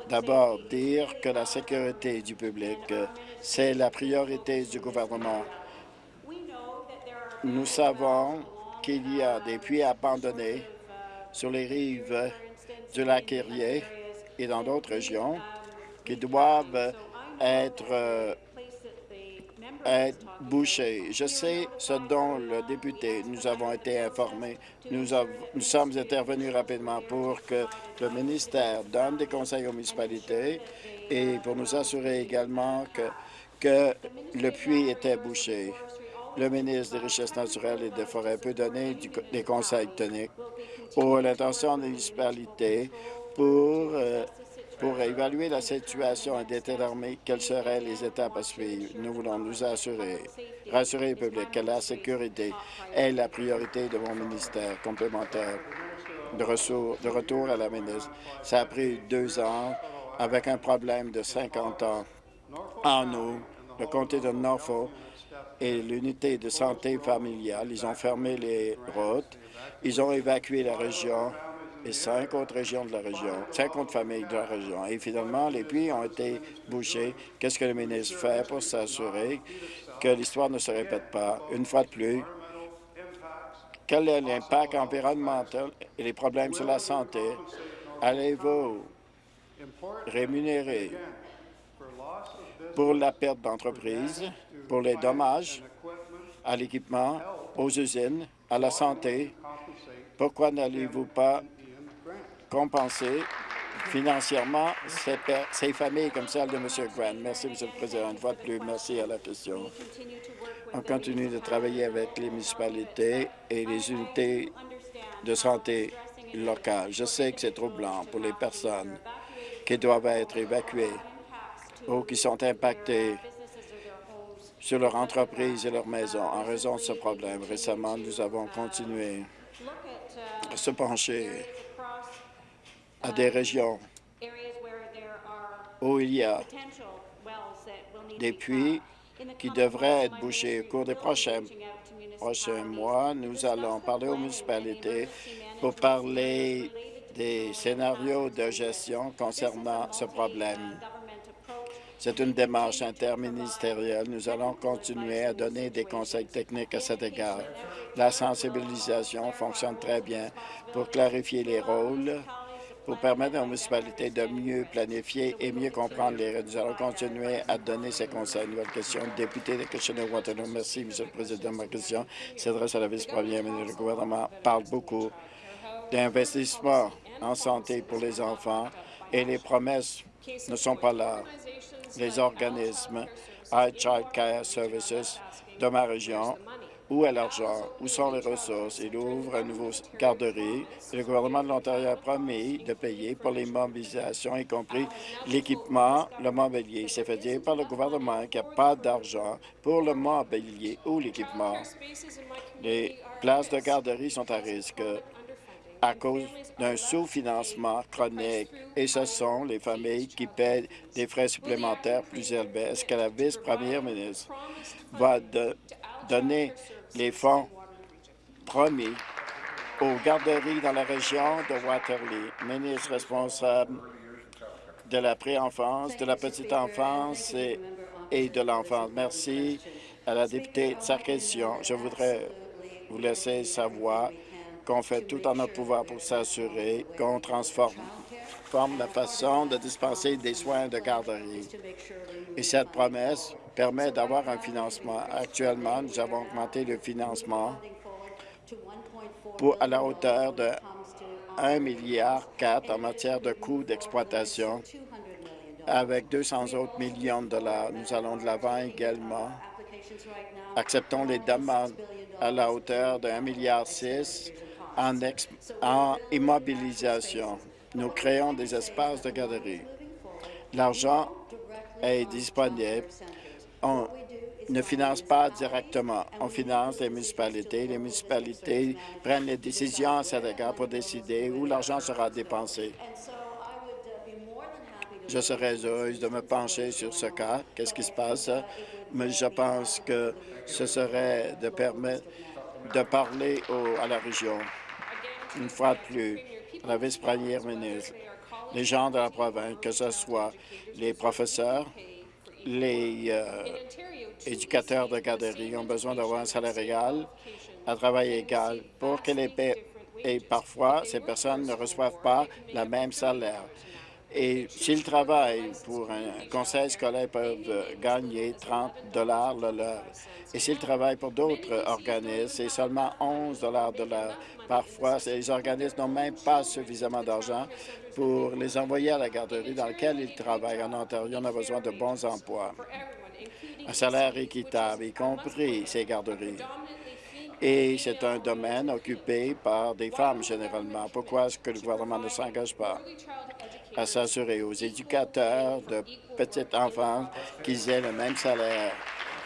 d'abord dire que la sécurité du public, c'est la priorité du gouvernement. Nous savons qu'il y a des puits abandonnés sur les rives du lac Erie et dans d'autres régions qui doivent être, euh, bouchés. Je sais ce dont le député nous avons été informés. Nous, sommes intervenus rapidement pour que le ministère donne des conseils aux municipalités et pour nous assurer également que le puits était bouché le ministre des Richesses naturelles et des Forêts peut donner des conseils techniques pour l'intention des municipalités pour, euh, pour évaluer la situation et déterminer quelles seraient les étapes à suivre. Nous voulons nous assurer, rassurer le public que la sécurité est la priorité de mon ministère complémentaire de, de retour à la ministre. Ça a pris deux ans avec un problème de 50 ans en nous. Le comté de Norfolk et l'unité de santé familiale. Ils ont fermé les routes, ils ont évacué la région et cinq autres régions de la région, cinq autres familles de la région. Et finalement, les puits ont été bouchés. Qu'est-ce que le ministre fait pour s'assurer que l'histoire ne se répète pas? Une fois de plus, quel est l'impact environnemental et les problèmes sur la santé? Allez-vous rémunérer pour la perte d'entreprise, pour les dommages à l'équipement, aux usines, à la santé. Pourquoi n'allez-vous pas compenser financièrement ces, familles comme celle de M. Grant? Merci, M. le Président. Une fois de plus, merci à la question. On continue de travailler avec les municipalités et les unités de santé locales. Je sais que c'est troublant pour les personnes qui doivent être évacuées ou qui sont impactées sur leur entreprise et leur maison en raison de ce problème. Récemment, nous avons continué à se pencher à des régions où il y a des puits qui devraient être bouchés au cours des prochains, prochains mois. Nous allons parler aux municipalités pour parler des scénarios de gestion concernant ce problème. C'est une démarche interministérielle. Nous allons continuer à donner des conseils techniques à cet égard. La sensibilisation fonctionne très bien pour clarifier les rôles, pour permettre aux municipalités de mieux planifier et mieux comprendre les Nous allons continuer à donner ces conseils. Nouvelle question, député de Kitchener-Waterloo. Merci, M. le Président. Ma question s'adresse à la vice-première ministre. Le gouvernement parle beaucoup d'investissement en santé pour les enfants et les promesses ne sont pas là les organismes Child Care Services de ma région. Où est l'argent? Où sont les ressources? Il ouvre une nouvelle garderie. Le gouvernement de l'Ontario a promis de payer pour les mobilisations, y compris l'équipement, le mobilier. Il s'est fait dire par le gouvernement qu'il n'y a pas d'argent pour le mobilier ou l'équipement. Les places de garderie sont à risque à cause d'un sous-financement chronique et ce sont les familles qui paient des frais supplémentaires plus élevés. Est-ce que la vice-première ministre va donner les fonds promis aux garderies dans la région de Waterloo? Ministre responsable de la préenfance, de la petite enfance et, et de l'enfance. Merci à la députée de sa question. Je voudrais vous laisser savoir qu'on fait tout en notre pouvoir pour s'assurer qu'on transforme la façon de dispenser des soins de garderie. Et cette promesse permet d'avoir un financement. Actuellement, nous avons augmenté le financement pour, à la hauteur de 1,4 milliard en matière de coûts d'exploitation. Avec 200 autres millions de dollars, nous allons de l'avant également. Acceptons les demandes à la hauteur de 1,6 milliard en, immobilisation. Nous créons des espaces de galerie. L'argent est disponible. On ne finance pas directement. On finance les municipalités. Les municipalités prennent les décisions à cet égard pour décider où l'argent sera dépensé. Je serais heureuse de me pencher sur ce cas. Qu'est-ce qui se passe? Mais je pense que ce serait de parler à la région une fois de plus, la vice-première ministre, les gens de la province, que ce soit les professeurs, les euh, éducateurs de garderie ont besoin d'avoir un salaire égal, un travail égal pour que les. Et parfois, ces personnes ne reçoivent pas le même salaire. Et s'ils travaillent pour un conseil scolaire, ils peuvent gagner 30 dollars l'heure. Et s'ils travaillent pour d'autres organismes, c'est seulement 11 dollars de l'heure. Parfois, les organismes n'ont même pas suffisamment d'argent pour les envoyer à la garderie dans laquelle ils travaillent. En Ontario, on a besoin de bons emplois, un salaire équitable, y compris ces garderies. Et c'est un domaine occupé par des femmes généralement. Pourquoi est-ce que le gouvernement ne s'engage pas? À s'assurer aux éducateurs de petits enfants qu'ils aient le même salaire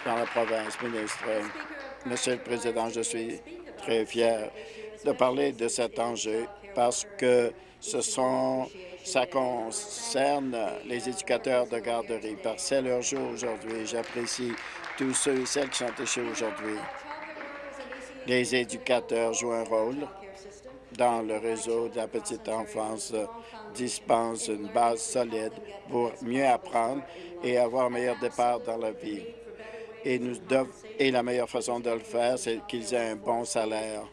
dans la province, ministre. Monsieur le Président, je suis très fier de parler de cet enjeu parce que ce sont, ça concerne les éducateurs de garderie. Parce c'est leur jour aujourd'hui. J'apprécie tous ceux et celles qui sont ici aujourd'hui. Les éducateurs jouent un rôle dans le réseau de la petite enfance dispense une base solide pour mieux apprendre et avoir un meilleur départ dans la vie. Et, nous et la meilleure façon de le faire, c'est qu'ils aient un bon salaire.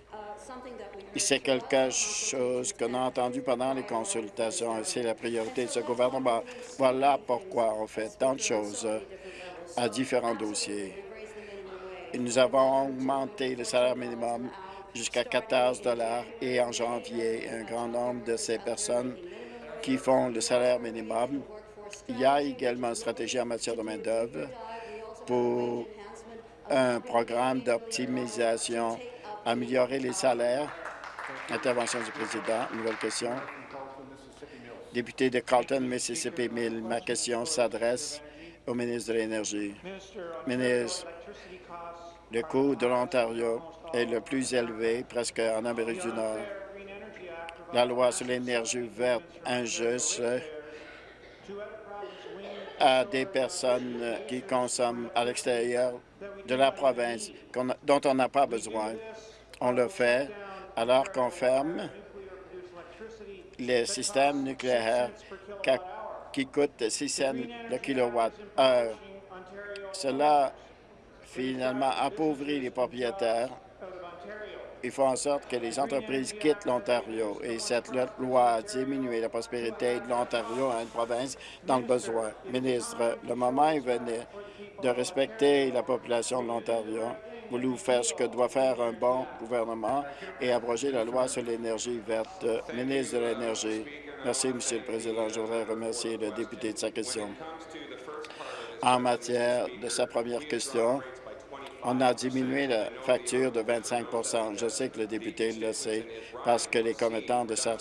C'est quelque chose qu'on a entendu pendant les consultations et c'est la priorité de ce gouvernement. Voilà pourquoi on fait tant de choses à différents dossiers. Nous avons augmenté le salaire minimum jusqu'à 14 et en janvier, un grand nombre de ces personnes qui font le salaire minimum. Il y a également une stratégie en matière de main-d'œuvre pour un programme d'optimisation, améliorer les salaires. Intervention du président. Nouvelle question. Député de Carlton, Mississippi 1000. Ma question s'adresse au ministre de l'Énergie. Ministre, le coût de l'Ontario est le plus élevé presque en Amérique du Nord. La loi sur l'énergie verte injuste à des personnes qui consomment à l'extérieur de la province dont on n'a pas besoin. On le fait alors qu'on ferme les systèmes nucléaires qui coûtent 6 cents le kilowatt-heure. Cela, finalement, appauvrit les propriétaires. Il faut en sorte que les entreprises quittent l'Ontario et cette loi a diminué la prospérité de l'Ontario à une province dans le besoin. Ministre, le moment est venu de respecter la population de l'Ontario voulu faire ce que doit faire un bon gouvernement et abroger la loi sur l'énergie verte. Ministre de l'Énergie. Merci, Monsieur le Président. Je voudrais remercier le député de sa question. En matière de sa première question, on a diminué la facture de 25% Je sais que le député le sait parce que les commettants de sa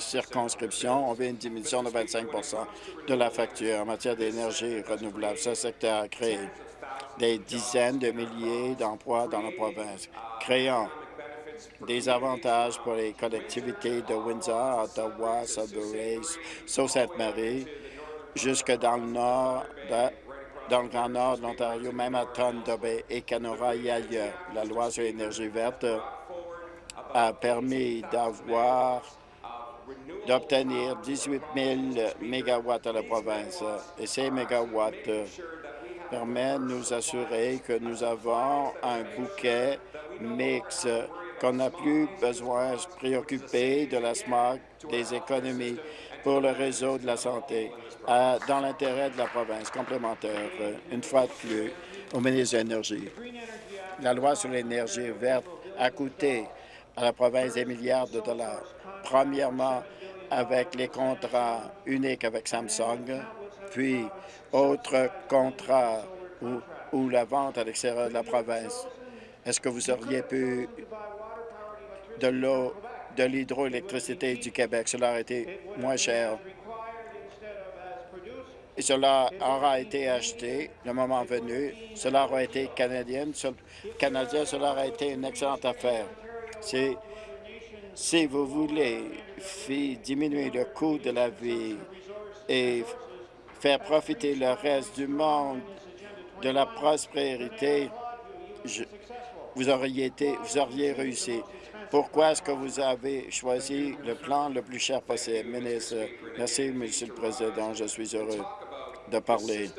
circonscription ont vu une diminution de 25% de la facture en matière d'énergie renouvelable. Ce secteur a créé des dizaines de milliers d'emplois dans la province, créant des avantages pour les collectivités de Windsor, Ottawa, Sudbury, Sault-Sainte-Marie, jusque dans le nord, dans le grand nord de l'Ontario, même à Thunder Bay et Canora et ailleurs. La loi sur l'énergie verte a permis d'avoir d'obtenir 18 000 mégawatts à la province. Et ces mégawatts permet de nous assurer que nous avons un bouquet mix, qu'on n'a plus besoin de se préoccuper de la smog, des économies pour le réseau de la santé, dans l'intérêt de la province complémentaire, une fois de plus, au ministre de l'Énergie. La loi sur l'énergie verte a coûté à la province des milliards de dollars. Premièrement, avec les contrats uniques avec Samsung, puis autre contrat ou, la vente à l'extérieur de la province. Est-ce que vous auriez pu de l'eau, de l'hydroélectricité du Québec? Cela aurait été moins cher. Cela aura été acheté le moment venu. Cela aura été canadien. Cela aurait été une excellente affaire. Si, si vous voulez diminuer le coût de la vie et faire profiter le reste du monde de la prospérité, vous, auriez été, vous auriez réussi. Pourquoi est-ce que vous avez choisi le plan le plus cher possible? Ministre, merci, Monsieur le Président. Je suis heureux de parler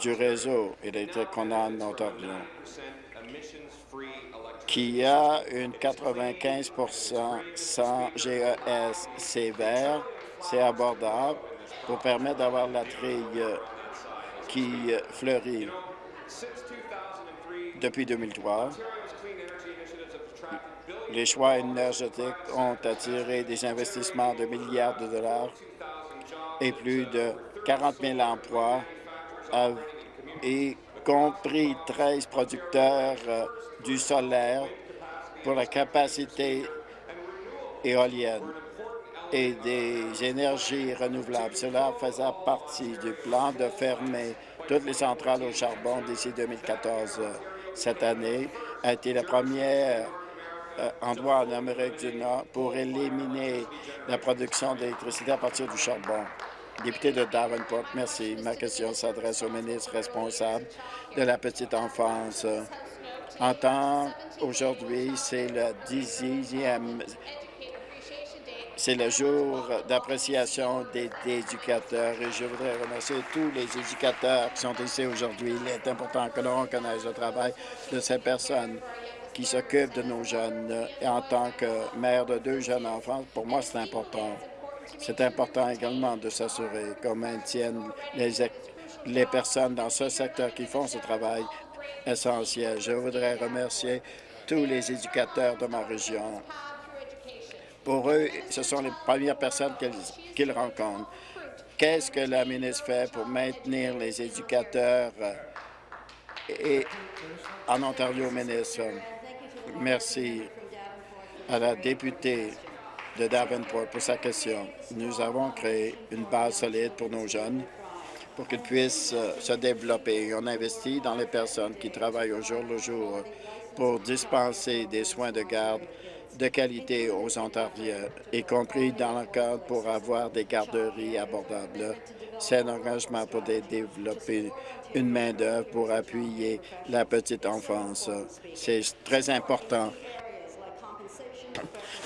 du réseau électrique qu'on a en Ontario, qui a une 95% sans GES. C'est vert, c'est abordable, pour permettre d'avoir la trille qui fleurit. Depuis 2003, les choix énergétiques ont attiré des investissements de milliards de dollars et plus de 40 000 emplois, y compris 13 producteurs euh, du solaire pour la capacité éolienne et des énergies renouvelables. Cela faisait partie du plan de fermer toutes les centrales au charbon d'ici 2014. Cette année a été la première euh, endroit en Amérique du Nord pour éliminer la production d'électricité à partir du charbon. Député de Davenport, merci. Ma question s'adresse au ministre responsable de la petite enfance. En temps, aujourd'hui, c'est le dixième c'est le jour d'appréciation des, éducateurs et je voudrais remercier tous les éducateurs qui sont ici aujourd'hui. Il est important que l'on reconnaisse le travail de ces personnes qui s'occupent de nos jeunes. Et en tant que mère de deux jeunes enfants, pour moi, c'est important. C'est important également de s'assurer qu'on maintienne les, les personnes dans ce secteur qui font ce travail essentiel. Je voudrais remercier tous les éducateurs de ma région Pour eux, ce sont les premières personnes qu'ils rencontrent. Qu'est-ce que la ministre fait pour maintenir les éducateurs euh, et en Ontario, ministre? Merci à la députée de Davenport pour sa question. Nous avons créé une base solide pour nos jeunes pour qu'ils puissent euh, se développer. On investit dans les personnes qui travaillent au jour le jour pour dispenser des soins de garde de qualité aux Ontariens, y compris dans le cadre pour avoir des garderies abordables. C'est un engagement pour développer une main-d'œuvre pour appuyer la petite enfance. C'est très important.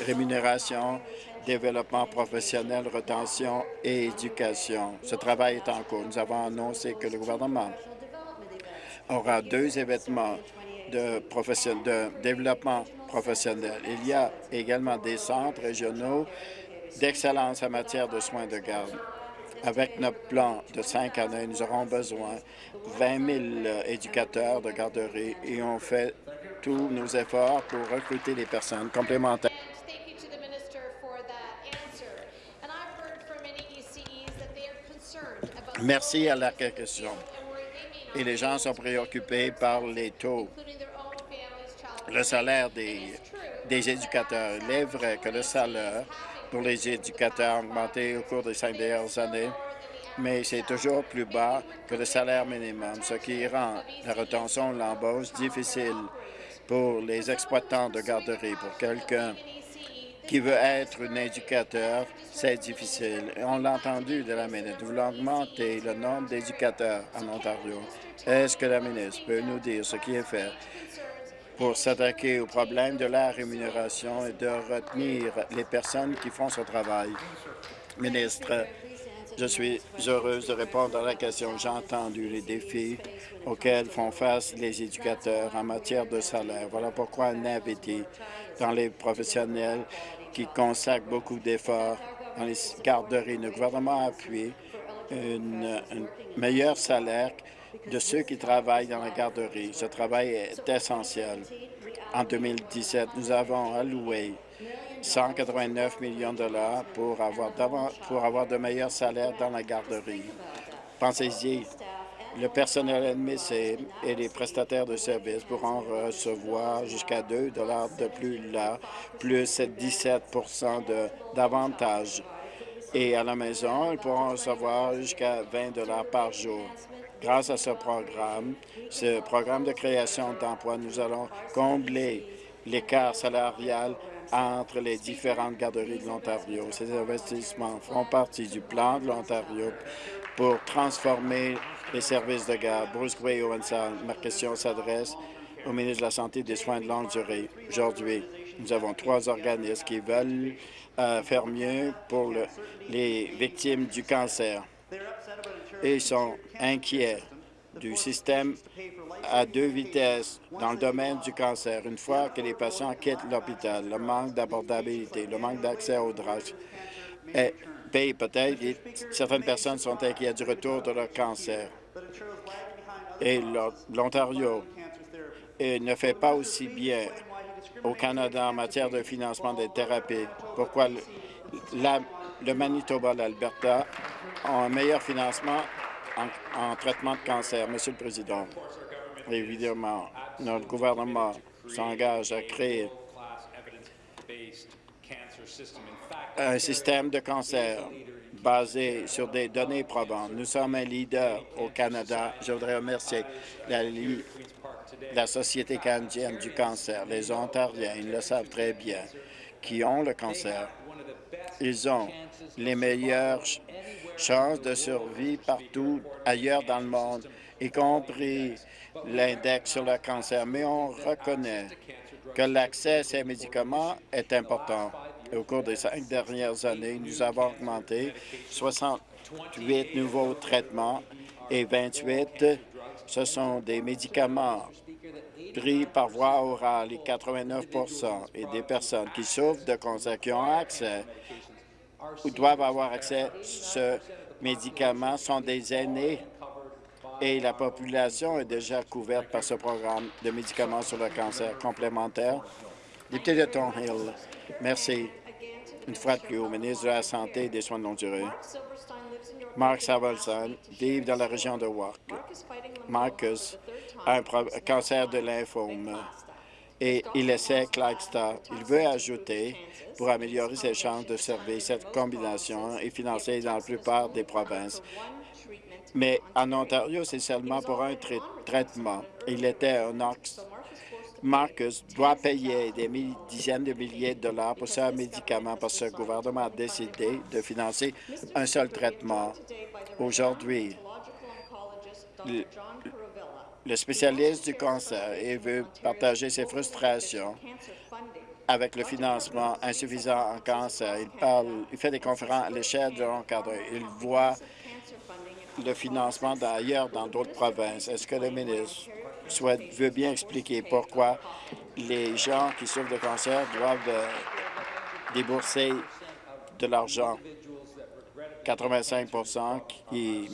Rémunération, développement professionnel, retention et éducation. Ce travail est en cours. Nous avons annoncé que le gouvernement aura deux événements de, de développement professionnel. Il y a également des centres régionaux d'excellence en matière de soins de garde. Avec notre plan de cinq années, nous aurons besoin de 20 000 éducateurs de garderie et on fait tous nos efforts pour recruter des personnes complémentaires. Merci à la question. Et les gens sont préoccupés par les taux le salaire des, des éducateurs. Il est vrai que le salaire pour les éducateurs a augmenté au cours des cinq dernières années, mais c'est toujours plus bas que le salaire minimum, ce qui rend la retention de l'embauche difficile pour les exploitants de garderie. Pour quelqu'un qui veut être un éducateur, c'est difficile. On l'a entendu de la ministre. Vous voulez augmenter le nombre d'éducateurs en Ontario. Est-ce que la ministre peut nous dire ce qui est fait? Pour s'attaquer au problème de la rémunération et de retenir les personnes qui font ce travail. Ministre, je suis heureuse de répondre à la question. J'ai entendu les défis auxquels font face les éducateurs en matière de salaire. Voilà pourquoi un invité dans les professionnels qui consacrent beaucoup d'efforts dans les garderies. Le gouvernement a appuyé un meilleur salaire de ceux qui travaillent dans la garderie. Ce travail est essentiel. En 2017, nous avons alloué 189 millions de dollars pour avoir, de meilleurs salaires dans la garderie. Pensez-y, le personnel admissible et les prestataires de services pourront recevoir jusqu'à 2 dollars de plus là, plus 17% d'avantages. Et à la maison, ils pourront recevoir jusqu'à 20 dollars par jour. Grâce à ce programme, ce programme de création d'emplois, nous allons combler l'écart salarial entre les différentes garderies de l'Ontario. Ces investissements font partie du plan de l'Ontario pour transformer les services de garde. Bruce Gray ma question s'adresse au ministre de la Santé et des Soins de longue durée. Aujourd'hui, nous avons trois organismes qui veulent euh, faire mieux pour les victimes du cancer et ils sont inquiets du système à deux vitesses dans le domaine du cancer. Une fois que les patients quittent l'hôpital, le manque d'abordabilité, le manque d'accès aux drugs paye peut-être. Certaines personnes sont inquiètes du retour de leur cancer. Et l'Ontario ne fait pas aussi bien au Canada en matière de financement des thérapies. Pourquoi le Manitoba, l'Alberta ont un meilleur financement en, traitement de cancer. Monsieur le Président, évidemment, notre gouvernement s'engage à créer un système de cancer basé sur des données probantes. Nous sommes un leader au Canada. Je voudrais remercier la, la Société canadienne du cancer. Les Ontariens, ils le savent très bien, qui ont le cancer. Ils ont les meilleures chances de survie partout ailleurs dans le monde, y compris l'index sur le cancer. Mais on reconnaît que l'accès à ces médicaments est important. au cours des cinq dernières années, nous avons augmenté 68 nouveaux traitements et 28, ce sont des médicaments par voie orale et 89% et des personnes qui souffrent de cancer qui ont accès ou doivent avoir accès à ce médicament sont des aînés et la population est déjà couverte par ce programme de médicaments sur le cancer complémentaire. Député de Thornhill, merci. une fois de plus au ministre de la Santé et des Soins de longue durée. Mark Savalson vit dans la région de Wark. Marcus a un cancer de lymphome et il essaie Clarkstar. Il veut ajouter, pour améliorer ses chances de servir, cette combinaison est financée dans la plupart des provinces. Mais en Ontario, c'est seulement pour un traitement. Il était un ox. Marcus doit payer des dizaines de milliers de dollars pour ce médicament parce que le gouvernement a décidé de financer un seul traitement. Aujourd'hui, le spécialiste du cancer veut partager ses frustrations avec le financement insuffisant en cancer. Il, parle, il fait des conférences à l'échelle de l'encadre. Il voit le financement d'ailleurs dans d'autres provinces. Est-ce que le ministre veut bien expliquer pourquoi les gens qui souffrent de cancer doivent euh, débourser de l'argent? 85% qui,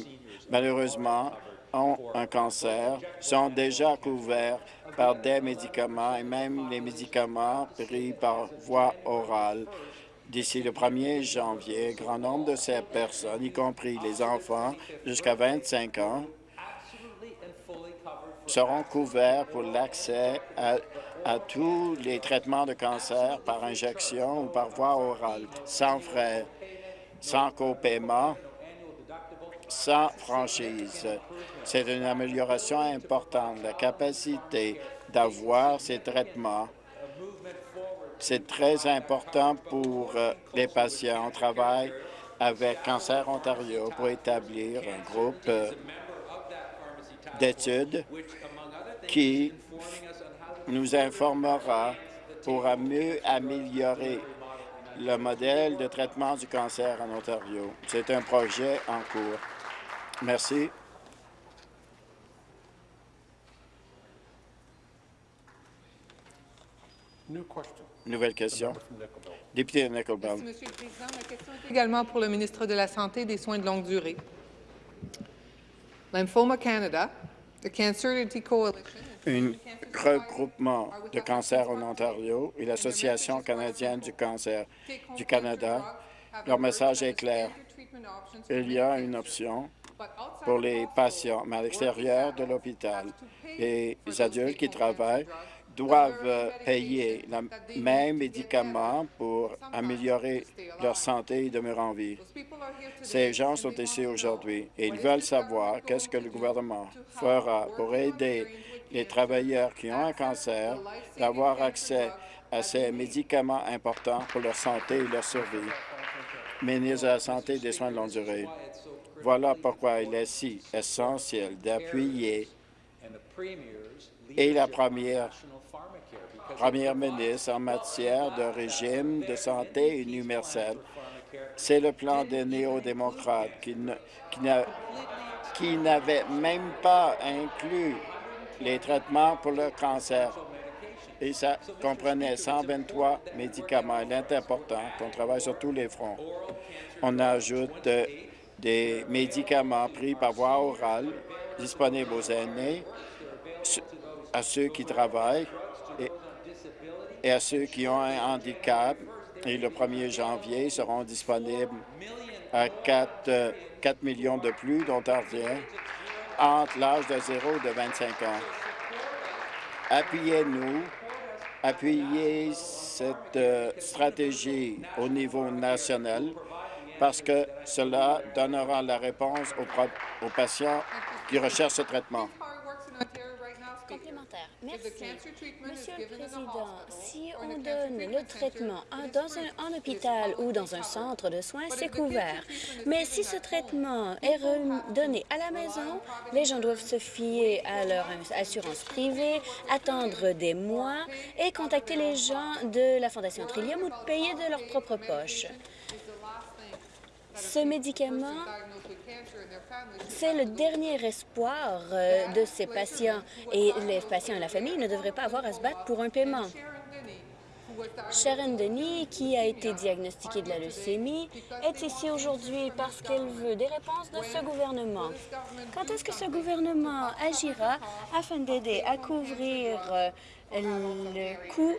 malheureusement, ont un cancer sont déjà couverts par des médicaments et même les médicaments pris par voie orale. D'ici le 1er janvier, grand nombre de ces personnes, y compris les enfants jusqu'à 25 ans, seront couverts pour l'accès à, tous les traitements de cancer par injection ou par voie orale, sans frais, sans copaiement sans franchise. C'est une amélioration importante. La capacité d'avoir ces traitements, c'est très important pour euh, les patients. On travaille avec Cancer Ontario pour établir un groupe euh, d'études qui nous informera pour mieux améliorer le modèle de traitement du cancer en Ontario. C'est un projet en cours. Merci. Nouvelle question. Député de. Monsieur le Président. Ma question est également pour le ministre de la Santé et des Soins de longue durée. Lymphoma Canada, un regroupement de cancer en Ontario et l'Association canadienne du cancer du Canada. Leur message est clair. Il y a une option pour les patients, mais à l'extérieur de l'hôpital. Les adultes qui travaillent doivent payer le même médicament pour améliorer leur santé et demeurer en vie. Ces gens sont ici aujourd'hui et ils veulent savoir qu'est-ce que le gouvernement fera pour aider les travailleurs qui ont un cancer d'avoir accès à ces médicaments importants pour leur santé et leur survie. Ministre de la Santé et des Soins de longue durée, voilà pourquoi il est si essentiel d'appuyer et la première, première ministre en matière de régime de santé universel. C'est le plan des néo-démocrates qui n'avait même pas inclus les traitements pour le cancer. Et ça comprenait 123 médicaments. Il est important qu'on travaille sur tous les fronts. On ajoute euh, des médicaments pris par voie orale disponibles aux aînés, à ceux qui travaillent et, à ceux qui ont un handicap. Et le 1er janvier, seront disponibles à 4, 4 euh, millions de plus d'Ontariens entre l'âge de 0 et de 25 ans. Appuyez-nous, appuyez cette euh, stratégie au niveau national parce que cela donnera la réponse aux, patients qui recherchent ce traitement. Merci. Monsieur le Président, si on donne le traitement dans un, en hôpital ou dans un centre de soins, c'est couvert. Mais si ce traitement est donné à la maison, les gens doivent se fier à leur assurance privée, attendre des mois et contacter les gens de la Fondation Trillium ou payer de leur propre poche. Ce médicament, c'est le dernier espoir euh, de ces patients et les patients et la famille ne devraient pas avoir à se battre pour un paiement. Sharon Denis, qui a été diagnostiquée de la leucémie, est ici aujourd'hui parce qu'elle veut des réponses de ce gouvernement. Quand est-ce que ce gouvernement agira afin d'aider à couvrir euh, le coût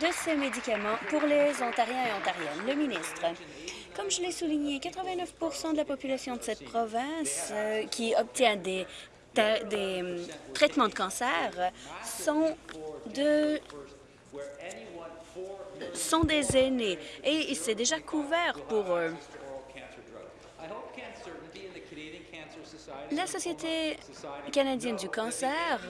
de ces médicaments pour les Ontariens et Ontariennes? Le ministre. Comme je l'ai souligné, 89% de la population de cette province euh, qui obtient des, des euh, traitements de cancer sont de sont des aînés et c'est déjà couvert pour eux. La Société canadienne du cancer,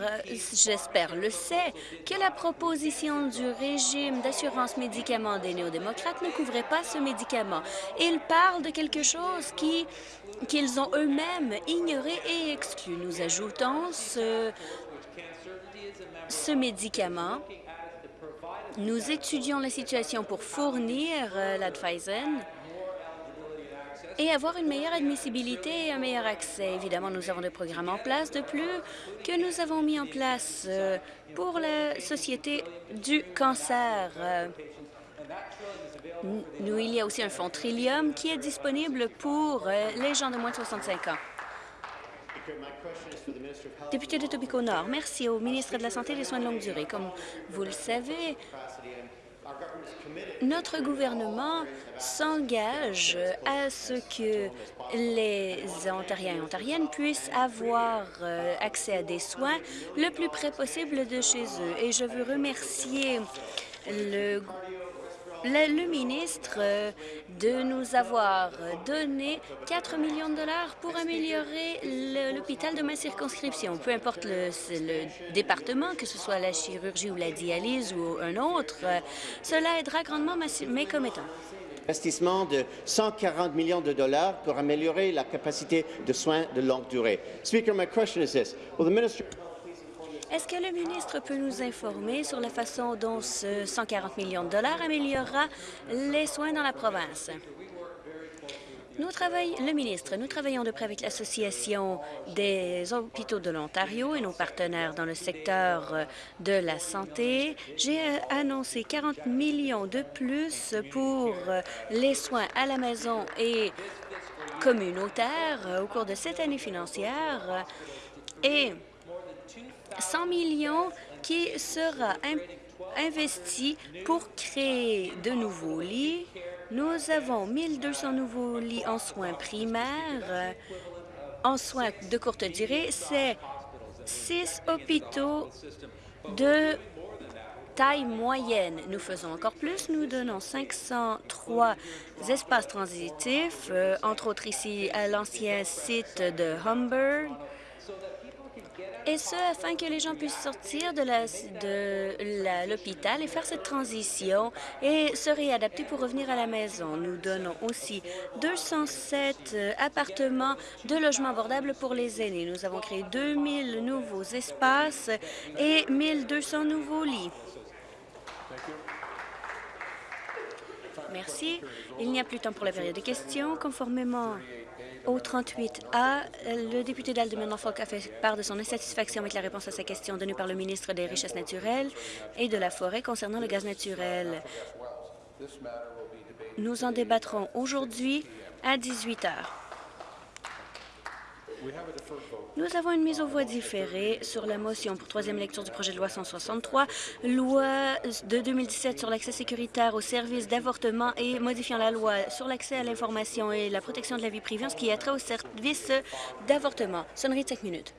j'espère, le sait, que la proposition du régime d'assurance médicaments des néo-démocrates ne couvrait pas ce médicament. Ils parlent de quelque chose qui qu'ils ont eux-mêmes ignoré et exclu. Nous ajoutons ce, médicament nous étudions la situation pour fournir euh, et avoir une meilleure admissibilité et un meilleur accès. Évidemment, nous avons des programmes en place de plus que nous avons mis en place euh, pour la Société du cancer. Nous, il y a aussi un fonds Trillium qui est disponible pour euh, les gens de moins de 65 ans. Député de Tobico Nord, merci au ministre de la Santé et des Soins de longue durée. Comme vous le savez, notre gouvernement s'engage à ce que les Ontariens et Ontariennes puissent avoir euh, accès à des soins le plus près possible de chez eux. Et je veux remercier le le, ministre euh, de nous avoir donné 4 millions de dollars pour améliorer l'hôpital de ma circonscription. Peu importe le, département, que ce soit la chirurgie ou la dialyse ou un autre, euh, cela aidera grandement mes commettants investissement de 140 millions de dollars pour améliorer la capacité de soins de longue durée. Speaker, my question is this. Will the minister est-ce que le ministre peut nous informer sur la façon dont ce 140 millions de dollars améliorera les soins dans la province? Nous le ministre, nous travaillons de près avec l'Association des hôpitaux de l'Ontario et nos partenaires dans le secteur de la santé. J'ai annoncé 40 millions de plus pour les soins à la maison et communautaires au cours de cette année financière et 100 millions qui sera investi pour créer de nouveaux lits. Nous avons 1200 nouveaux lits en soins primaires. En soins de courte durée, c'est six hôpitaux de taille moyenne. Nous faisons encore plus. Nous donnons 503 espaces transitifs, euh, entre autres ici à l'ancien site de Humber, et ce, afin que les gens puissent sortir de l'hôpital et faire cette transition et se réadapter pour revenir à la maison. Nous donnons aussi 207 euh, appartements de logements abordables pour les aînés. Nous avons créé 2000 nouveaux espaces et 1200 nouveaux lits. Merci. Il n'y a plus de temps pour la période de questions. Conformément au 38A, le député d'Alderman-Norfolk a fait part de son insatisfaction avec la réponse à sa question donnée par le ministre des Richesses naturelles et de la Forêt concernant le gaz naturel. Nous en débattrons aujourd'hui à 18 heures. Nous avons une mise aux voix différée sur la motion pour troisième lecture du projet de loi 163, loi de 2017 sur l'accès sécuritaire aux services d'avortement et modifiant la loi sur l'accès à l'information et la protection de la vie privée ce qui a trait aux services d'avortement. Sonnerie de cinq minutes.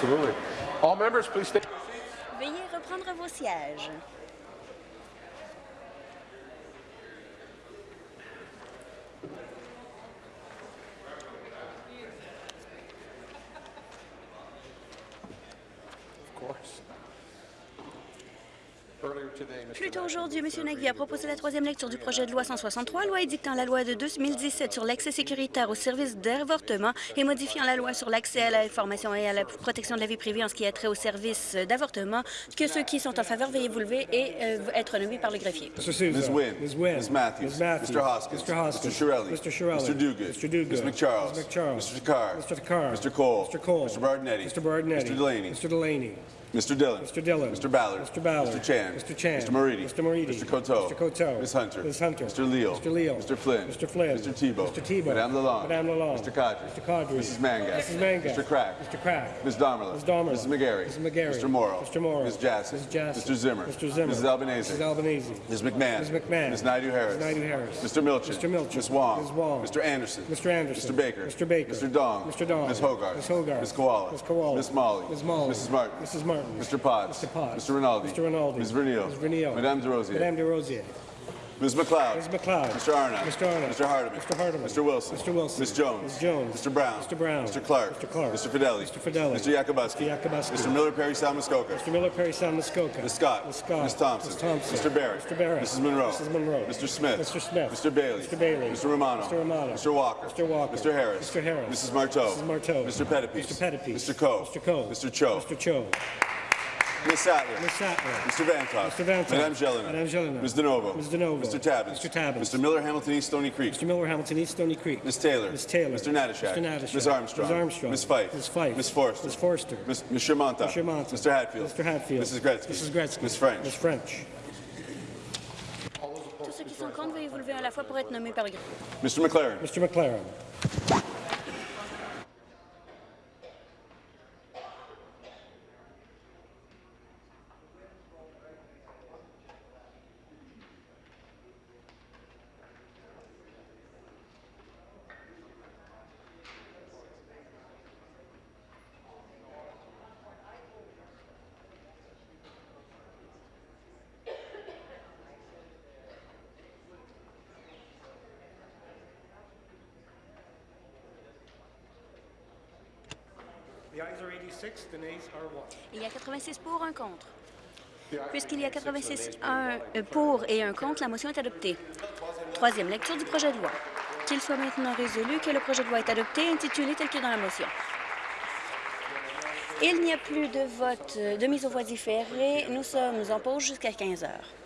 Absolutely. All members, please stay. Veuillez reprendre vos sièges. Aujourd'hui, M. Nagui a proposé la troisième lecture du projet de loi 163, loi édictant la loi de 2017 sur l'accès sécuritaire aux services d'avortement et modifiant la loi sur l'accès à l'information et à la protection de la vie privée en ce qui a trait aux services d'avortement. Que ceux qui sont en faveur, veuillez vous lever et euh, être nommés par le greffier. Mr. Souza. Ms. Wynne. Ms. Wynne. Ms. Matthews. Ms. Matthews. Mr. Hoskins. Mr. Hoskins. Mr. Shirelli. Mr. Shirelli. Mr. Duguid. Mr. Duguid. Ms. McCharles. Ms. McCharles. Mr. Takar. Mr. Takar. Mr. Cole. Mr. Cole. Mr. Bardinetti. Mr. Bardinetti. Mr. Delaney. Mr. Delaney. Mr. Dillon. Mr. Dillon. Mr. Ballard. Mr. Ballard. Mr. Chan. Mr. Chan. Mr. Moridi. Mr. Moridi. Mr. Coteau. Mr. Coteau. Ms. Hunter. Ms. Hunter. Mr. Leal. Mr. Leal. Mr. Flynn. Mr. Flynn. Mr. Tebow. Mr. Tebow. Madame Lalonde. Madame Lalonde. Mr. Kadri. Mr. Kadri. Mrs. Mangas. Mrs. Mangas. Mr. Crack. Mr. Crack. Ms. Domerla. Ms. Domerla. Mrs. McGarry. Mrs. McGarry. Mr. Morrow. Mr. Morrow. Ms. Jassy. Ms. Jassy. Mr. Zimmer. Mr. Zimmer. Mrs. Albanese. Mrs. Albanese. Ms. McMahon. Ms. McMahon. Ms. Naidu Harris. Ms. Naidu Harris. Mr. Milchin. Mr. Milchin. Ms. Wong. Ms. Wong. Mr. Anderson. Mr. Anderson. Mr. Baker. Mr. Baker. Mr. Dong. Mr. Dong. Ms. Hogarth. Ms. Hogarth. Ms. Koala. Ms. Koala. Ms. Molly. Ms. Molly. Mrs. Martin. Mrs. Martin. Mr. Potts. Mr. Potts. Mr. Rinaldi. Mr. Rinaldi. Ms. Vernio. Ms. Vernio. Madame DeRosier. Madame DeRosier. Ms. McLeod. Ms. McLeod. Mr. Arnott. Mr. Arnott. Mr. Hardeman. Mr. Hardeman. Mr. Wilson. Mr. Wilson. Ms. Jones. Ms. Jones. Mr. Brown. Mr. Brown. Mr. Clark. Mr. Clark. Mr. Fideli. Mr. Fideli. Mr. Yakubowski. Mr. Yakubowski. Mr. Miller Perry Salmuskoka. Mr. Miller Perry Sound Muskoka. Ms. Scott. Ms. Scott. Ms. Thompson. Ms. Thompson. Mr. Barrett. Mr. Barrett. Mrs. Monroe. Mrs. Monroe. Mr. Smith. Mr. Smith. Mr. Bailey. Mr. Bailey. Mr. Romano. Mr. Romano. Mr. Walker. Mr. Walker. Mr. Harris. Mr. Harris. Mrs. Marteau. Mrs. Marteau. Mr. Pettipies. Mr. Pettipies. Mr. Coe. Mr. Coe. Mr. Cho. Mr. Cho. Ms. Sattler. Ms. Sattler. Mr. Vantoff. Mr. Vantoff. Madame Jelena. Madame Jelena. Ms. DeNovo. Ms. DeNovo. Mr. Tabbins. Mr. Tabbins. Mr. Miller Hamilton East Stony Creek. Mr. Miller Hamilton East Stony Creek. Ms. Taylor. Ms. Taylor. Mr. Natashak. Mr. Natashak. Ms. Armstrong. Ms. Armstrong. Ms. Fife. Ms. Fife. Ms. Forster. Ms. Forster. Ms. Ms. Shermanta. Mr. Shermanta. Mr. Hatfield. Mr. Hatfield. Mrs. Gretzky. Mrs. Gretzky. Ms. French. Ms. French. Tous ceux qui sont contre, veuillez vous lever à la fois pour être nommés par le. Mr. McLaren. Mr. McLaren. Il y a 86 pour, un contre. Puisqu'il y a 86 un, euh, pour et un contre, la motion est adoptée. Troisième lecture du projet de loi. Qu'il soit maintenant résolu que le projet de loi est adopté, intitulé tel que dans la motion. Il n'y a plus de vote euh, de mise aux voix différée. Nous sommes en pause jusqu'à 15 heures.